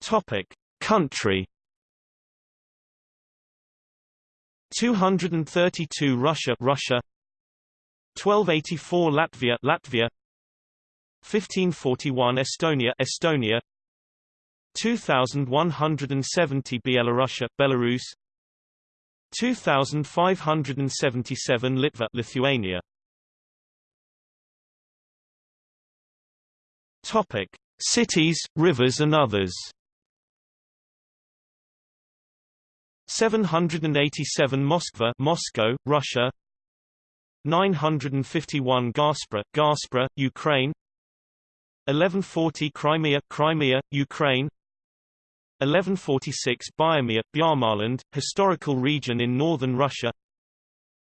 Topic Country. 232 Russia Russia. 1284 Latvia Latvia. 1541 Estonia Estonia. 2170 Belarus Belarus 2577 Litva Lithuania. Topic. Cities rivers and others. 787 Moskva Moscow Russia. 951 Gaspra Gaspra Ukraine. 1140 Crimea, Crimea, Ukraine 1146 Biarmia, Bjarmaland, historical region in northern Russia.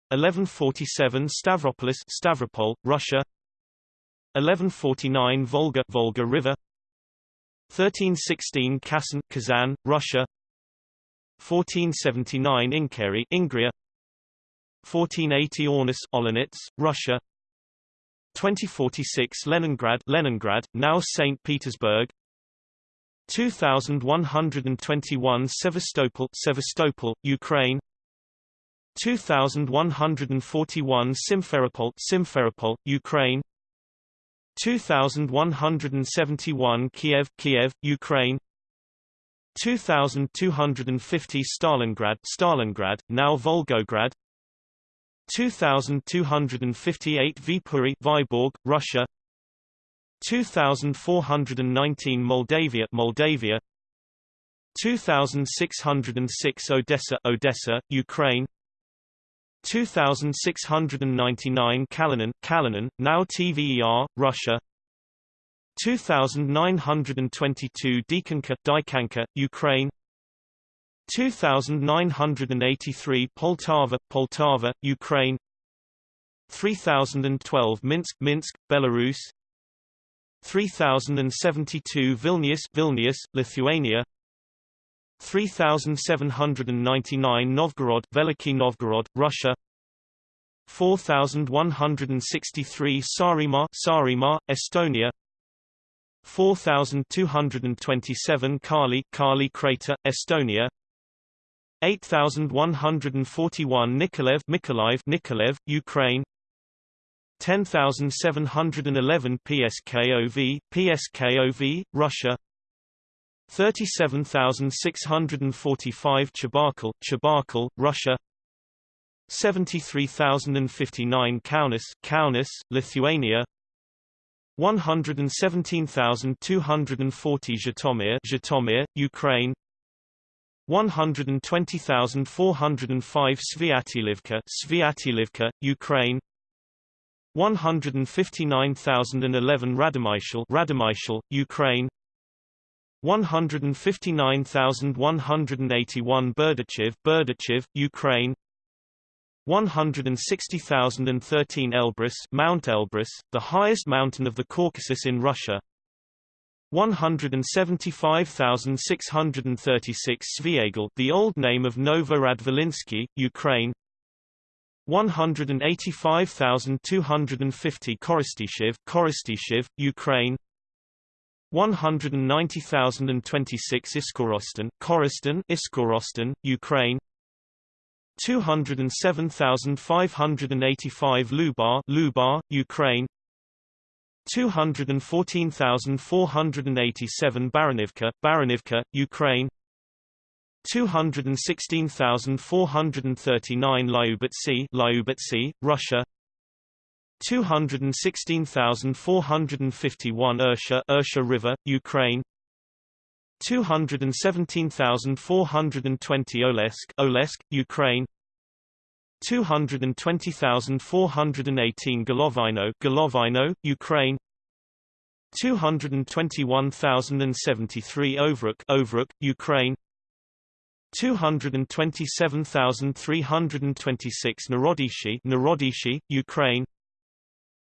1147 Stavropolis, Stavropol, Russia. 1149 Volga, Volga River. 1316 Kazan, Kazan, Russia. 1479 Inkeri, Ingria. 1480 Aunus, Olonets, Russia. 2046 Leningrad Leningrad, now St. Petersburg 2121 Sevastopol Sevastopol, Ukraine. 2141 Simferopol Simferopol, Ukraine. 2171 Kiev Kiev, Ukraine. 2250 Stalingrad Stalingrad, now Volgograd. 2258 Viipuri Vyborg, Russia 2419 Moldavia Moldavia. 2606 Odessa Odessa, Ukraine. 2699 Kalinin Kalinin, now TVER, Russia. 2922 Dikanka Dikanka, Ukraine. 2983 Poltava Poltava, Ukraine. 3012 Minsk Minsk, Belarus 3072 Vilnius Vilnius, Lithuania. 3799 Novgorod Veliky Novgorod, Russia. 4163 Saaremaa Saaremaa, Estonia. 4227 Kaali Kaali Crater, Estonia. 8141 Nikolaev Mykolaiv Nikolaev, Ukraine 10711 PSKOV PSKOV, Russia. 37645 Chebarkul Chebarkul, Russia. 73059 Kaunas Kaunas, Lithuania. 117,240 Zhytomyr Zhytomyr, Ukraine. 120,405 Sviatilivka Sviatilivka, Ukraine 159,011 Radomyshal Radomyshal, Ukraine. 159,181 Berdichev Berdichev, Ukraine. 160,013 Elbrus Mount Elbrus, the highest mountain of the Caucasus in Russia. 175,636 Sviagel the old name of Novorad-Volinsky, Ukraine 185,250 Korostyshev Korostyshev, Ukraine. 190,026 Iskorosten Korosten Iskorosten, Ukraine. 207,585 Lubar Lubar, Ukraine. 214,487 Baranivka Baranivka, Ukraine 216,439 Lyubertsy Lyubertsy, Russia. 216,451 Ursha Ursha River, Ukraine. 217,420 Olesk Olesk, Ukraine. 220,418 Golovino Golovino, Ukraine. 221,073 Ovruch Ovruch, Ukraine 227,326 Narodychi Narodychi, Ukraine.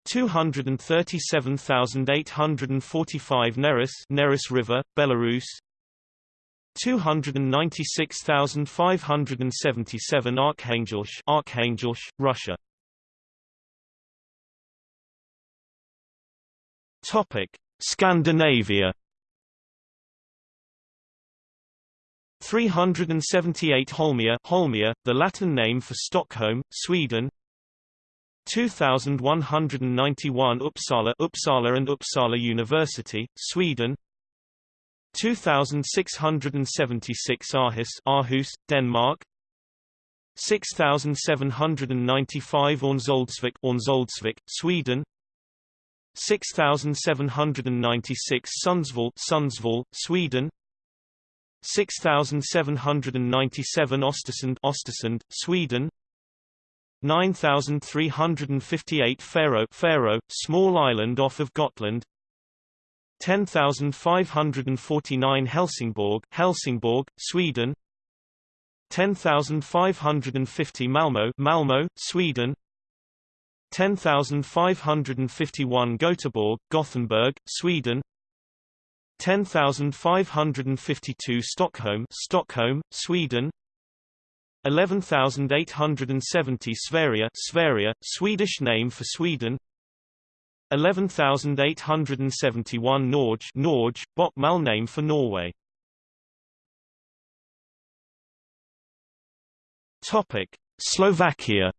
237,845 Neris Neris River, Belarus. 296,577 Arkhangelsk Arkhangelsk, Russia. Topic Scandinavia 378 Holmia Holmia, the Latin name for Stockholm, Sweden. 2191 Uppsala Uppsala and Uppsala University, Sweden. 2676 Aarhus Aarhus, Denmark. 6795 Örnsköldsvik Örnsköldsvik, Sweden. 6796 Sundsvall Sundsvall, Sweden 6797 Ostersund Ostersund, Sweden. 9358 Fårö Fårö, small island off of Gotland. 10549 Helsingborg Helsingborg, Sweden. 10550 Malmö Malmö, Sweden. 10551 Göteborg Gothenburg, Sweden 10552 Stockholm Stockholm, Sweden. 11870 Sverige Sverige, Swedish name for Sweden. 11871 Norge Norge, Bokmal name for Norway. Topic Slovakia.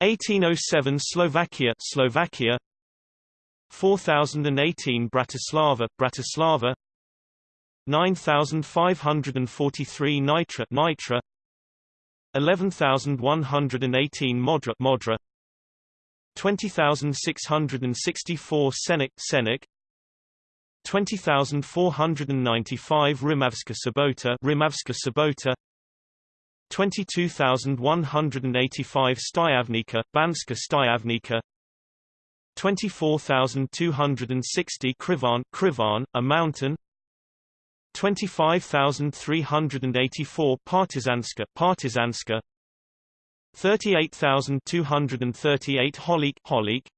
1807 Slovakia Slovakia 4018 Bratislava, Bratislava. 9543 Nitra, Nitra. 11118 Modra, Modra. 20664 Senik, Senik 20495 Rimavska Sobota, Rimavska Sobota. 22185 Štiavnica, Banska Štiavnica 24260 Krivan, Krivan, a mountain. 25384 Partizanska, Partizanska. 38238 Holik, Holik.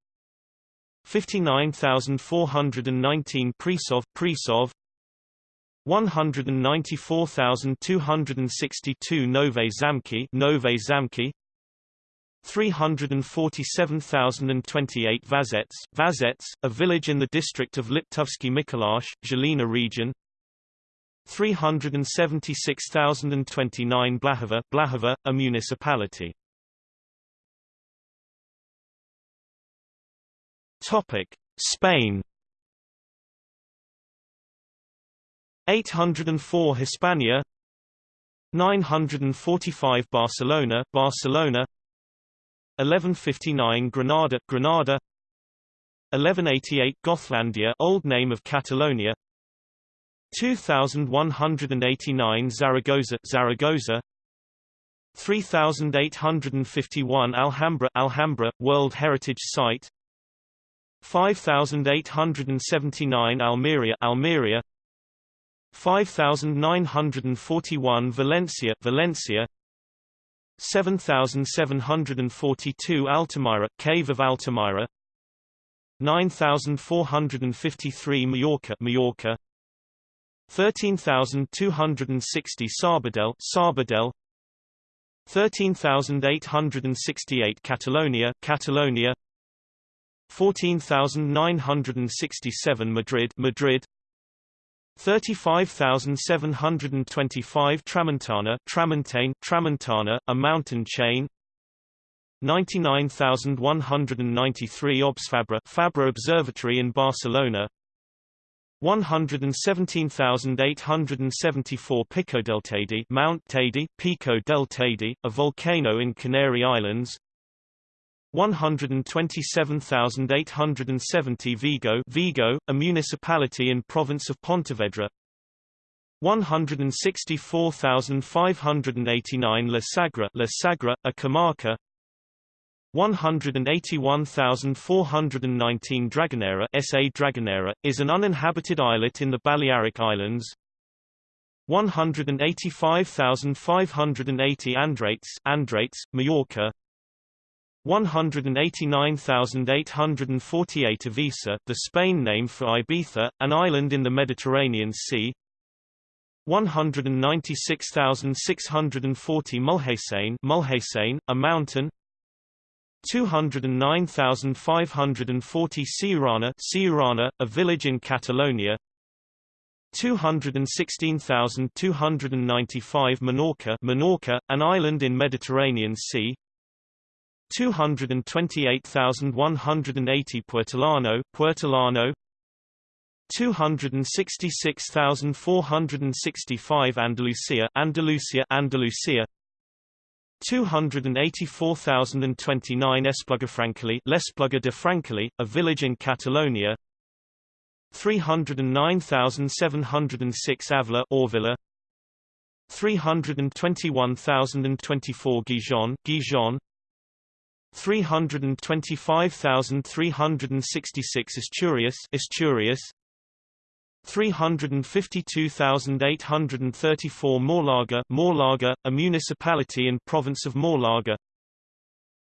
59419 Prešov, Prešov. 194,262 Nové Zámky, Nové Zámky 347,028 Važec, Važec, a village in the district of Liptovsky Mikuláš, Žilina region. 376,029 Blahova, Blahova, a municipality. Topic: Spain. 804 Hispania. 945 Barcelona Barcelona 1159 Granada Granada. 1188 Gothlandia old name of Catalonia. 2189 Zaragoza Zaragoza. 3851 Alhambra Alhambra World Heritage Site. 5879 Almeria Almeria. 5941 Valencia Valencia 7742 Altamira Cave of Altamira. 9453 Mallorca Mallorca 13260 Sabadell Sabadell. 13868 Catalonia Catalonia. 14967 Madrid Madrid 35725 Tramontana Tramontane Tramontana a mountain chain. 99193 Obsfabra Fabra Observatory in Barcelona. 117,874 Pico del Teide Mount Teide Pico del Teide a volcano in Canary Islands 127,870 Vigo Vigo, a municipality in province of Pontevedra. 164,589 La Sagra La Sagra, a comarca 181,419 Dragonera SA Dragonera, is an uninhabited islet in the Balearic Islands. 185,580 Andratx Andratx, Mallorca 189,848 Ibiza, the Spain name for Ibiza, an island in the Mediterranean Sea. 196,640 Mulhacén a mountain. 209,540 Siurana Siurana, a village in Catalonia. 216,295 Menorca Menorca, an island in Mediterranean Sea 228,180 Puertollano, Puertollano 266,465 Andalusia, Andalusia, Andalusia. 284,029 Espluga L'Espluga de Francolí, a village in Catalonia. 309,706 Avila Orvilla 321,024 Gijon Gijon 325,366 Asturias Asturias 352,834 Málaga Málaga, a municipality in province of Málaga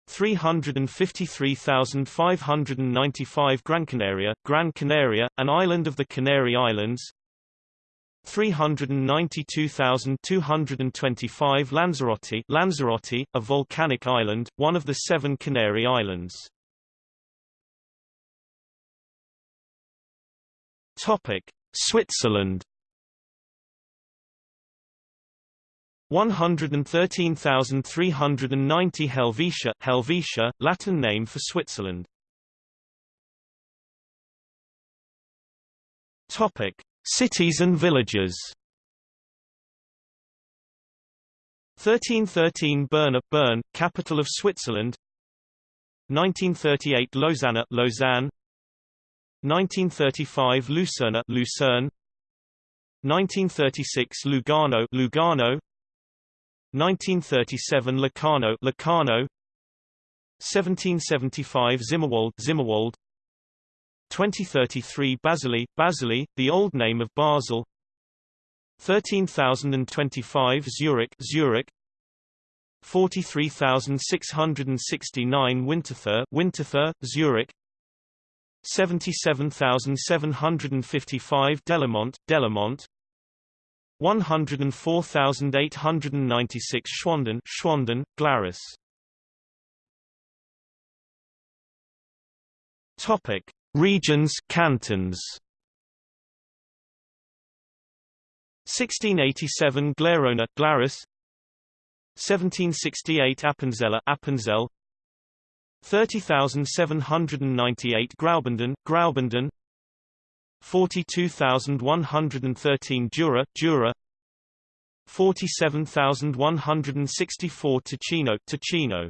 353,595 Gran Canaria Gran Canaria, an island of the Canary Islands 392,225 Lanzarote Lanzarote, a volcanic island, one of the seven Canary Islands. Topic: Switzerland 113,390 Helvetia Helvetia, Latin name for Switzerland Topic: Cities and villages. 1313 Bern, Bern, capital of Switzerland. 1938 Lausanne, Lausanne. 1935 Lucerne, Lucerne. 1936 Lugano, Lugano. 1937 Locarno, Locarno. 1775 Zimmerwald, Zimmerwald. 2033 Basilea, Basilea, the old name of Basel. 13025 Zurich, Zurich. 43669 Winterthur, Winterthur, Zurich. 77755 Delemont, Delemont. 104896 Schwanden, Schwanden, Glarus. Topic: Regions, cantons. 1687 Glarona, Glarus. 1768 Appenzell, Appenzell. 30798 Graubünden, Graubünden. 42113 Jura, Jura 47164 Ticino, Ticino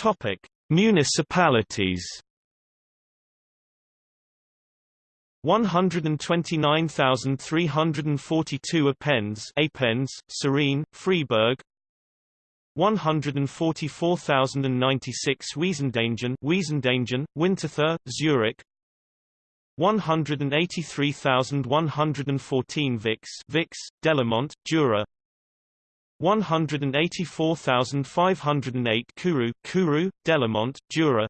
Topic: Municipalities. 129,342 Ependes, Ependes, Sarine, Freiburg. 144,096 Wiesendangen, Wiesendangen, Winterthur, Zurich. 183,114 Vicques, Vicques, Delemont, Jura. 184,508 Courroux, Courroux, Delemont, Jura.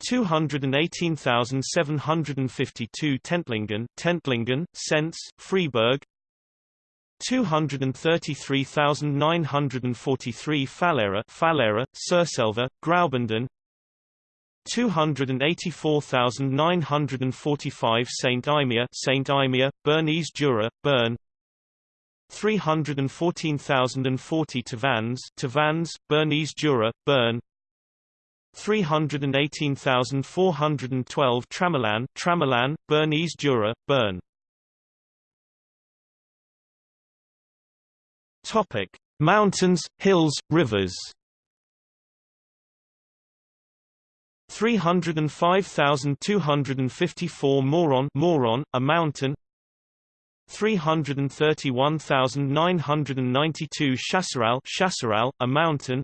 218,752 Tentlingen, Tentlingen, Sens, Freiburg. 233,943 Falera, Fallera, Surselva, Graubünden. 284,945 Saint Imier, Saint Imier, Bernese Jura, Bern 314,040 Tavans Tavannes, Bernese Jura, Bern 318,412 Tramelan, Tramelan, Bernese Jura, Bern Topic: Mountains, hills, rivers. 305,254 Moron, Moron, a mountain. 331,992 Chasseral, a mountain.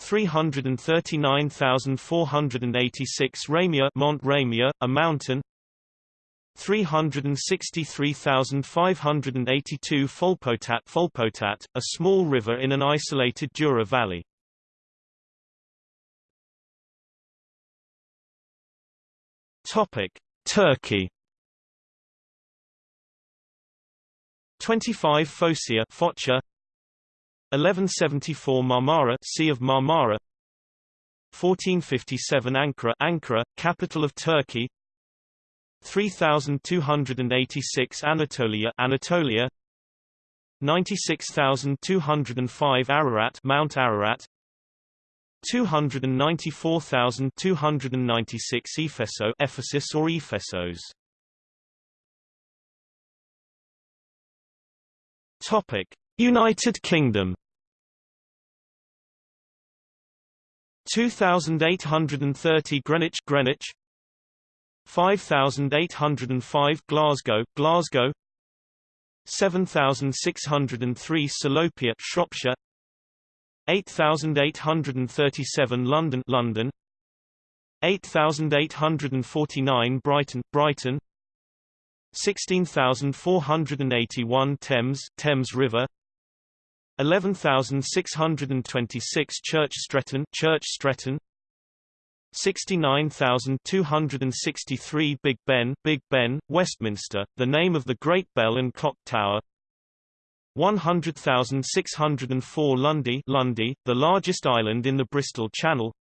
339,486 Raimeux, Mont a mountain. 363,582 Folpotat, Folpotat, a small river in an isolated Jura valley. Topic: Turkey 25 Phocaea Foça. 1174 Marmara Sea of Marmara. 1457 Ankara Ankara capital of Turkey. 3286 Anatolia Anatolia. 96205 Ararat Mount Ararat. 294,296 Epheso Ephesus or Ephesos Topic: United Kingdom 2830 Greenwich Greenwich. 5805 Glasgow Glasgow. 7603 Salopia Shropshire. 8837 London London. 8849 Brighton Brighton 16481 Thames Thames River. 11626 Church Stretton Church Stretton. 69263 Big Ben Big Ben Westminster the name of the Great Bell and Clock Tower. 100,604 Lundy Lundy the largest island in the Bristol Channel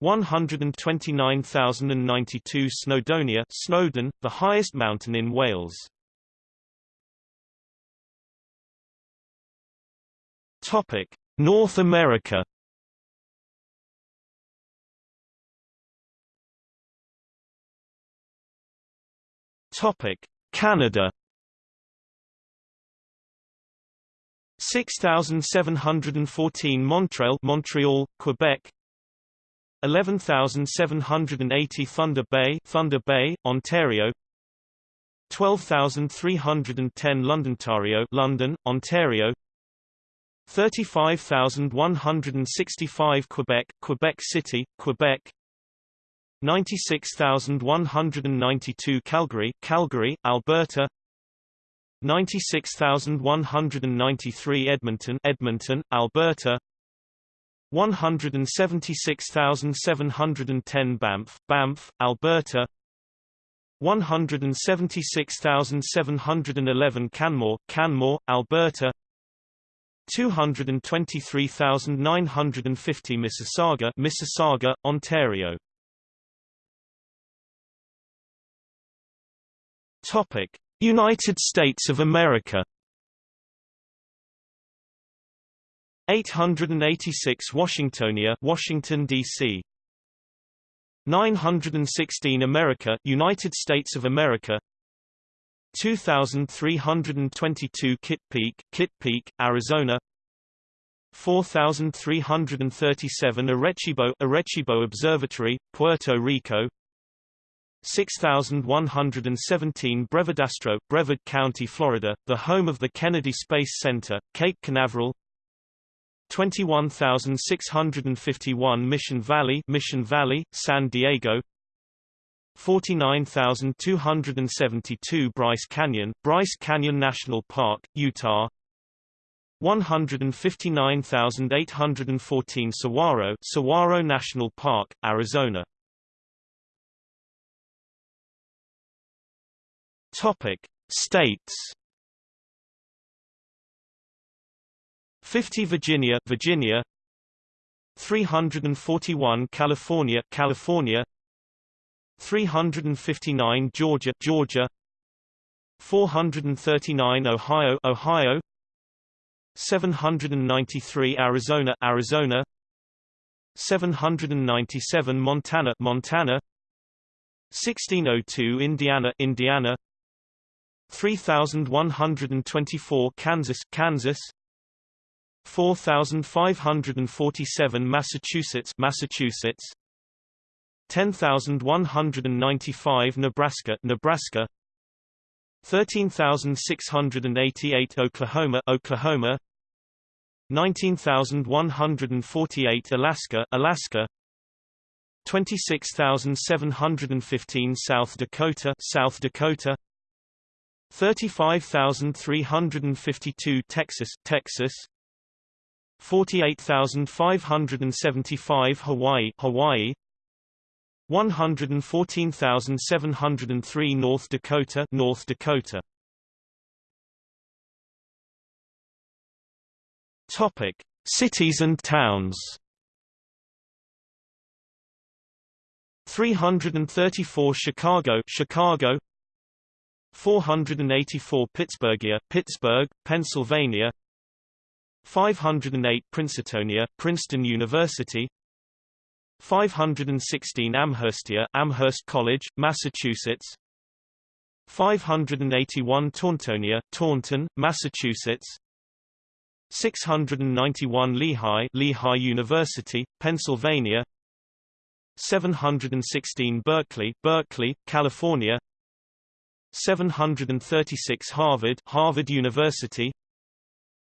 129,092 Snowdonia Snowdon, the highest mountain in Wales. Topic: North America. Topic: Canada. 6714 Montreal, Montreal, Quebec 11780 Thunder Bay Thunder Bay Ontario. 12310 Londontario London Ontario. 35165 Quebec Quebec City Quebec. 96192 Calgary Calgary Alberta. 96193 Edmonton Edmonton Alberta 176,710 Banff Banff Alberta. 176,711 Canmore Canmore Alberta. 223,950 Mississauga Mississauga Ontario. Topic United States of America 886 Washingtonia Washington DC 916 America United States of America. 2322 Kitt Peak Kitt Peak Arizona. 4337 Arecibo Arecibo Observatory Puerto Rico. 6117 Brevardastro, Brevard County, Florida, the home of the Kennedy Space Center, Cape Canaveral 21651 Mission Valley Mission Valley, San Diego. 49272 Bryce Canyon Bryce Canyon National Park, Utah. 159814 Saguaro Saguaro National Park, Arizona. Topic: States 50 Virginia, Virginia. 341 California, California. 359 Georgia, Georgia. 439 Ohio, Ohio. 793 Arizona, Arizona. 797 Montana, Montana. 1602 Indiana, Indiana. 3124 Kansas, Kansas 4547 Massachusetts, Massachusetts. 10195 Nebraska, Nebraska. 13688 Oklahoma, Oklahoma. 19148 Alaska, Alaska. 26715 South Dakota, South Dakota. 35352 Texas, Texas 48575 Hawaii, Hawaii. 114703 North Dakota, North Dakota. Topic: Cities and towns. 334 Chicago, Chicago. 484 Pittsburghia, Pittsburgh, Pennsylvania 508 Princetonia, Princeton University 516 Amherstia, Amherst College, Massachusetts 581 Tauntonia, Taunton, Massachusetts 691 Lehigh, Lehigh University, Pennsylvania 716 Berkeley, Berkeley, California 736 Harvard, Harvard University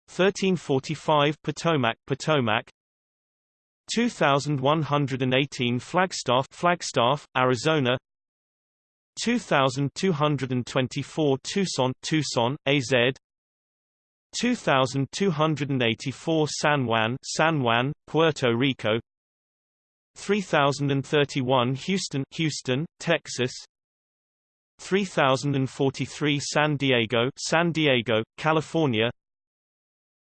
1345 Potomac, Potomac. 2118 Flagstaff, Flagstaff, Arizona. 2224 Tucson, Tucson, AZ 2284 San Juan, San Juan, Puerto Rico. 3031 Houston, Houston, Texas. 3043 San Diego, San Diego, California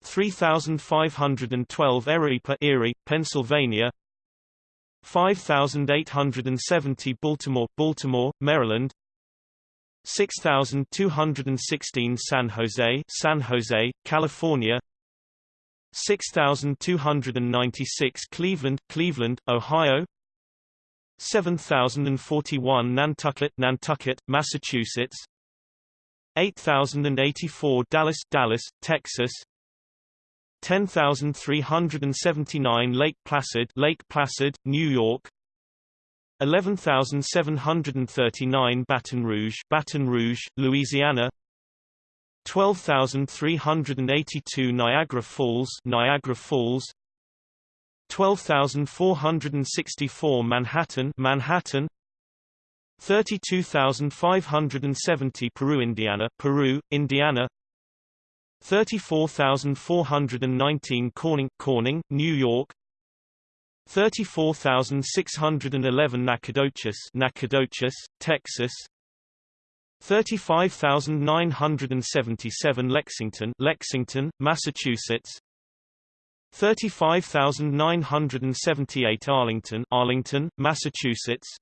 3512 Erie, Erie, Pennsylvania 5870 Baltimore, Baltimore, Maryland 6216 San Jose, San Jose, California 6296 Cleveland, Cleveland, Ohio 7041 Nantucket, Nantucket, Massachusetts 8084 Dallas, Dallas, Texas 10379 Lake Placid, Lake Placid, New York. 11739 Baton Rouge, Baton Rouge, Louisiana. 12382 Niagara Falls, Niagara Falls. 12464 Manhattan, Manhattan. 32570 Peru, Indiana, Peru, Indiana 34419 Corning, Corning, New York. 34611 Nacogdoches, Nacogdoches, Texas. 35977 Lexington, Lexington, Massachusetts. 35978 Arlington, Arlington, Massachusetts.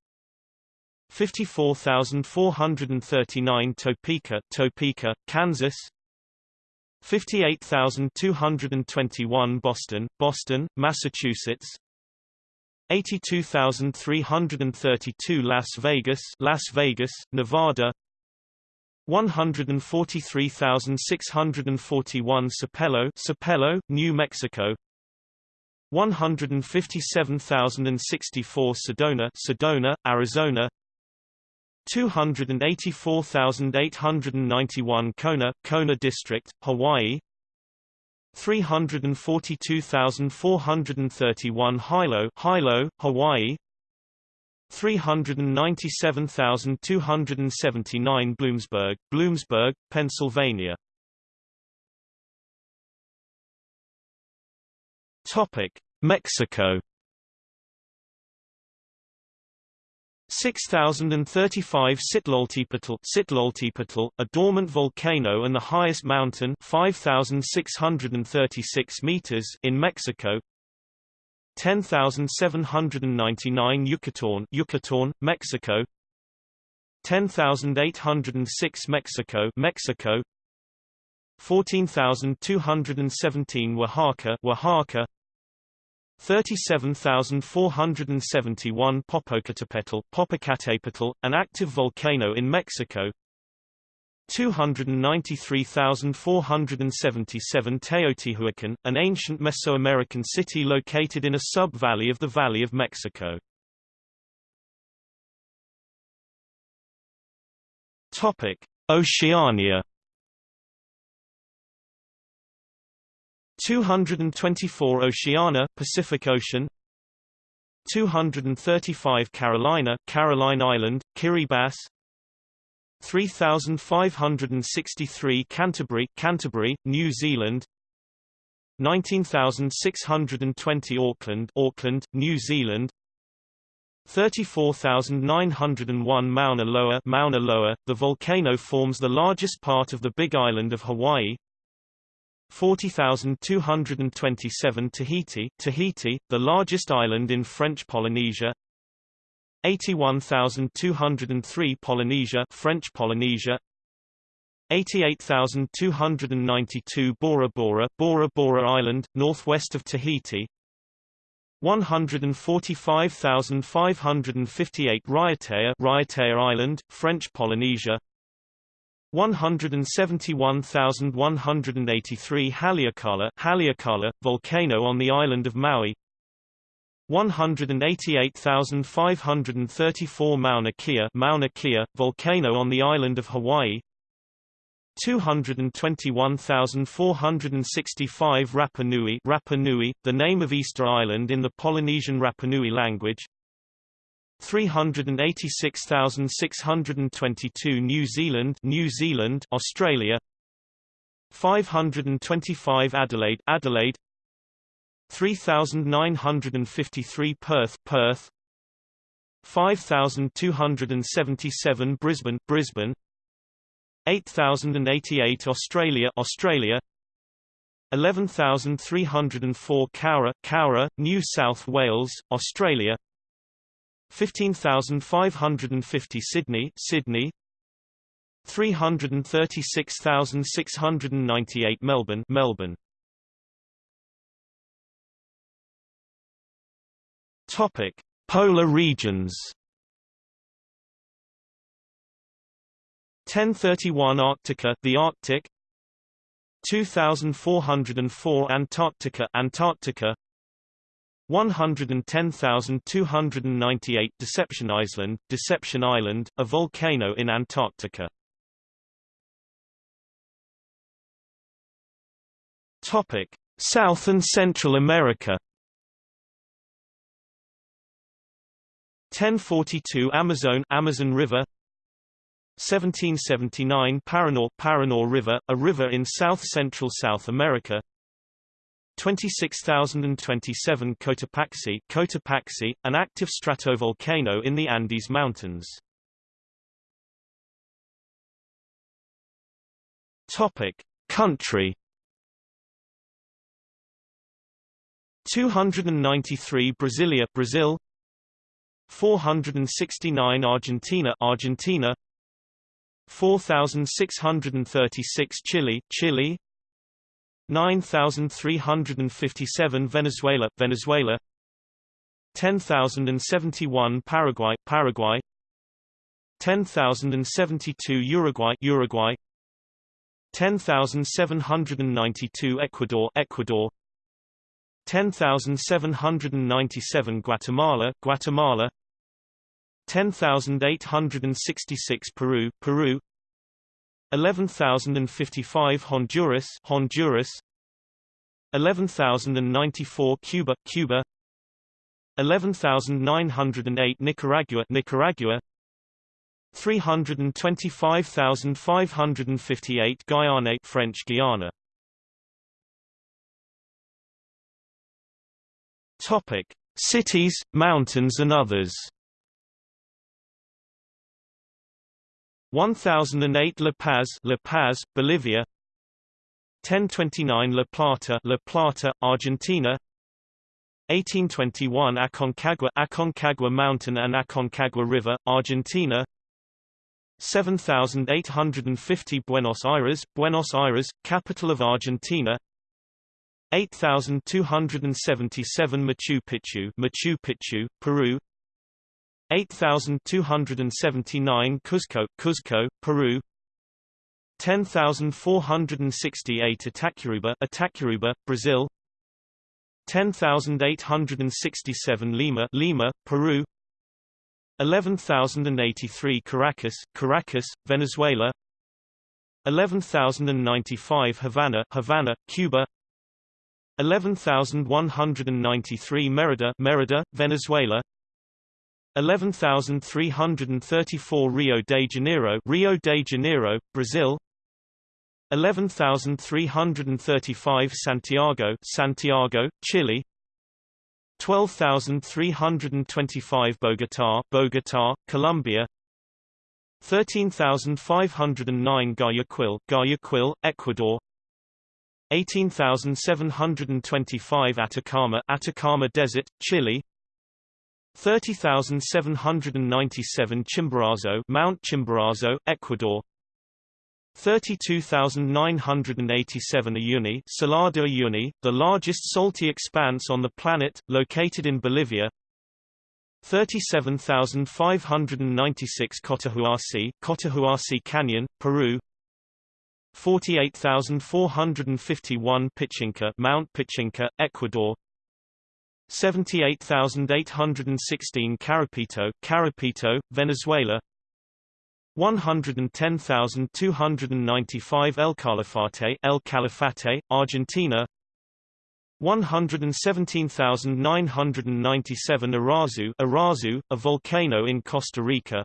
54439 Topeka, Topeka, Kansas 58221 Boston, Boston, Massachusetts. 82332 Las Vegas, Las Vegas, Nevada. 143,641 Sapello, Sapello, New Mexico. 157,064 Sedona, Sedona, Arizona 284,891 Kona, Kona District, Hawaii 342,431 Hilo, Hilo, Hawaii 397,279 Bloomsburg, Bloomsburg, Pennsylvania. Topic: Mexico. 6035 Citlaltépetl, Citlaltépetl, a dormant volcano and the highest mountain 5636 meters in Mexico. 10799 Yucatán, Yucatán, Mexico. 10806 Mexico, Mexico. 14217 Oaxaca, Oaxaca. 37,471 Popocatépetl, Popocatépetl, an active volcano in Mexico. 293,477 Teotihuacan, an ancient Mesoamerican city located in a sub-valley of the Valley of Mexico. Topic: Oceania 224 Oceania Pacific Ocean 235 Carolina Caroline Island Kiribati 3563 Canterbury Canterbury New Zealand 19620 Auckland Auckland New Zealand 34,901 Mauna Loa Mauna Loa the volcano forms the largest part of the Big Island of Hawaii 40,227 Tahiti, Tahiti, the largest island in French Polynesia. 81,203 Polynesia, French Polynesia. 88,292 Bora Bora, Bora Bora Island, northwest of Tahiti. 145,558 Raiatea, Raiatea Island, French Polynesia. 171,183 Haleakala, Haleakala, volcano on the island of Maui. 188,534 Mauna Kea, Mauna Kea, volcano on the island of Hawaii. 221,465 Rapa Nui, Rapa Nui, the name of Easter Island in the Polynesian Rapa Nui language 386,622 New Zealand New Zealand Australia. 525 Adelaide Adelaide. 3,953 Perth Perth. 5,277 Brisbane Brisbane. 8,088 Australia Australia. 11,304 Cowra Cowra New South Wales Australia 15550 Sydney Sydney. 336698 Melbourne Melbourne. Topic Polar regions. 1031 Arctica the Arctic. 2404 Antarctica Antarctica 110,298 Deception Island Deception Island a volcano in Antarctica. Topic South and Central America. 1042 Amazon Amazon River. 1779 Paraná Paraná River, a river in south-central South America 26027 Cotopaxi Cotopaxi, an active stratovolcano in the Andes Mountains. Topic. Country. 293 Brasilia Brazil. 469 Argentina Argentina. 4636 Chile Chile 9357 Venezuela Venezuela. 10071 Paraguay Paraguay. 10072 Uruguay Uruguay. 10792 Ecuador Ecuador. 10797 Guatemala Guatemala. 10866 Peru Peru 11055 Honduras Honduras. 11094 Cuba Cuba. 11908 Nicaragua Nicaragua. 325558 Guyana French Guiana. Topic Cities mountains and others 1008 La Paz, La Paz, Bolivia. 1029 La Plata, La Plata, Argentina. 1821 Aconcagua, Aconcagua Mountain and Aconcagua River, Argentina. 7850 Buenos Aires, Buenos Aires, capital of Argentina. 8277 Machu Picchu, Machu Picchu, Peru. 8279 Cuzco, Cuzco, Peru. 10468 Itacuruba, Itacuruba, Brazil. 10867 Lima, Lima, Peru. 11083 Caracas, Caracas, Venezuela. 11095 Havana, Havana, Cuba. 11193 Merida, Merida, Venezuela 11334 Rio de Janeiro Rio de Janeiro Brazil. 11335 Santiago Santiago Chile. 12325 Bogotá Bogotá Colombia. 13509 Guayaquil Guayaquil Ecuador. 18725 Atacama Atacama Desert Chile 30,797 Chimborazo Mount Chimborazo, Ecuador. 32,987 Uyuni Salar de Uyuni, the largest salty expanse on the planet, located in Bolivia. 37,596 Cotahuasi Cotahuasi Canyon, Peru. 48,451 Pichincha Mount Pichincha, Ecuador 78,816 Caripito, Caripito, Venezuela. 110,295 El Calafate, El Calafate, Argentina. 117,997 Arazu, Irazu, a volcano in Costa Rica.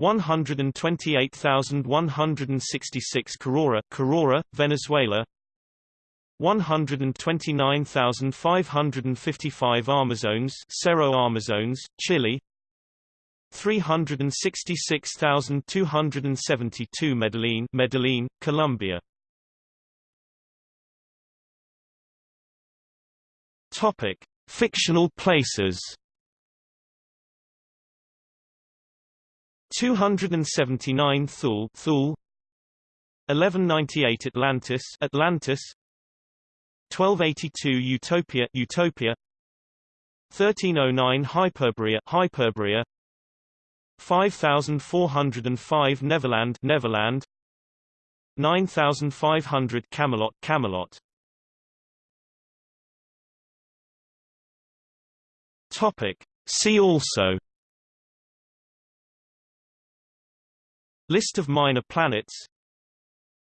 128,166 Carora, Carora, Venezuela 129,555 Armazones Cerro Armazones, Chile. 366,272 Medellin Medellin, Colombia. Topic: Fictional places. 279 Thule, Thule. 1198 Atlantis, Atlantis 1282 Utopia Utopia. 1309 Hyperborea Hyperborea. 5405 Neverland Neverland. 9500 Camelot Camelot. Topic. See also. List of minor planets.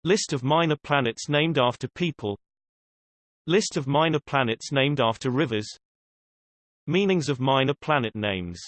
List of minor planets named after people List of minor planets named after rivers. Meanings of minor planet names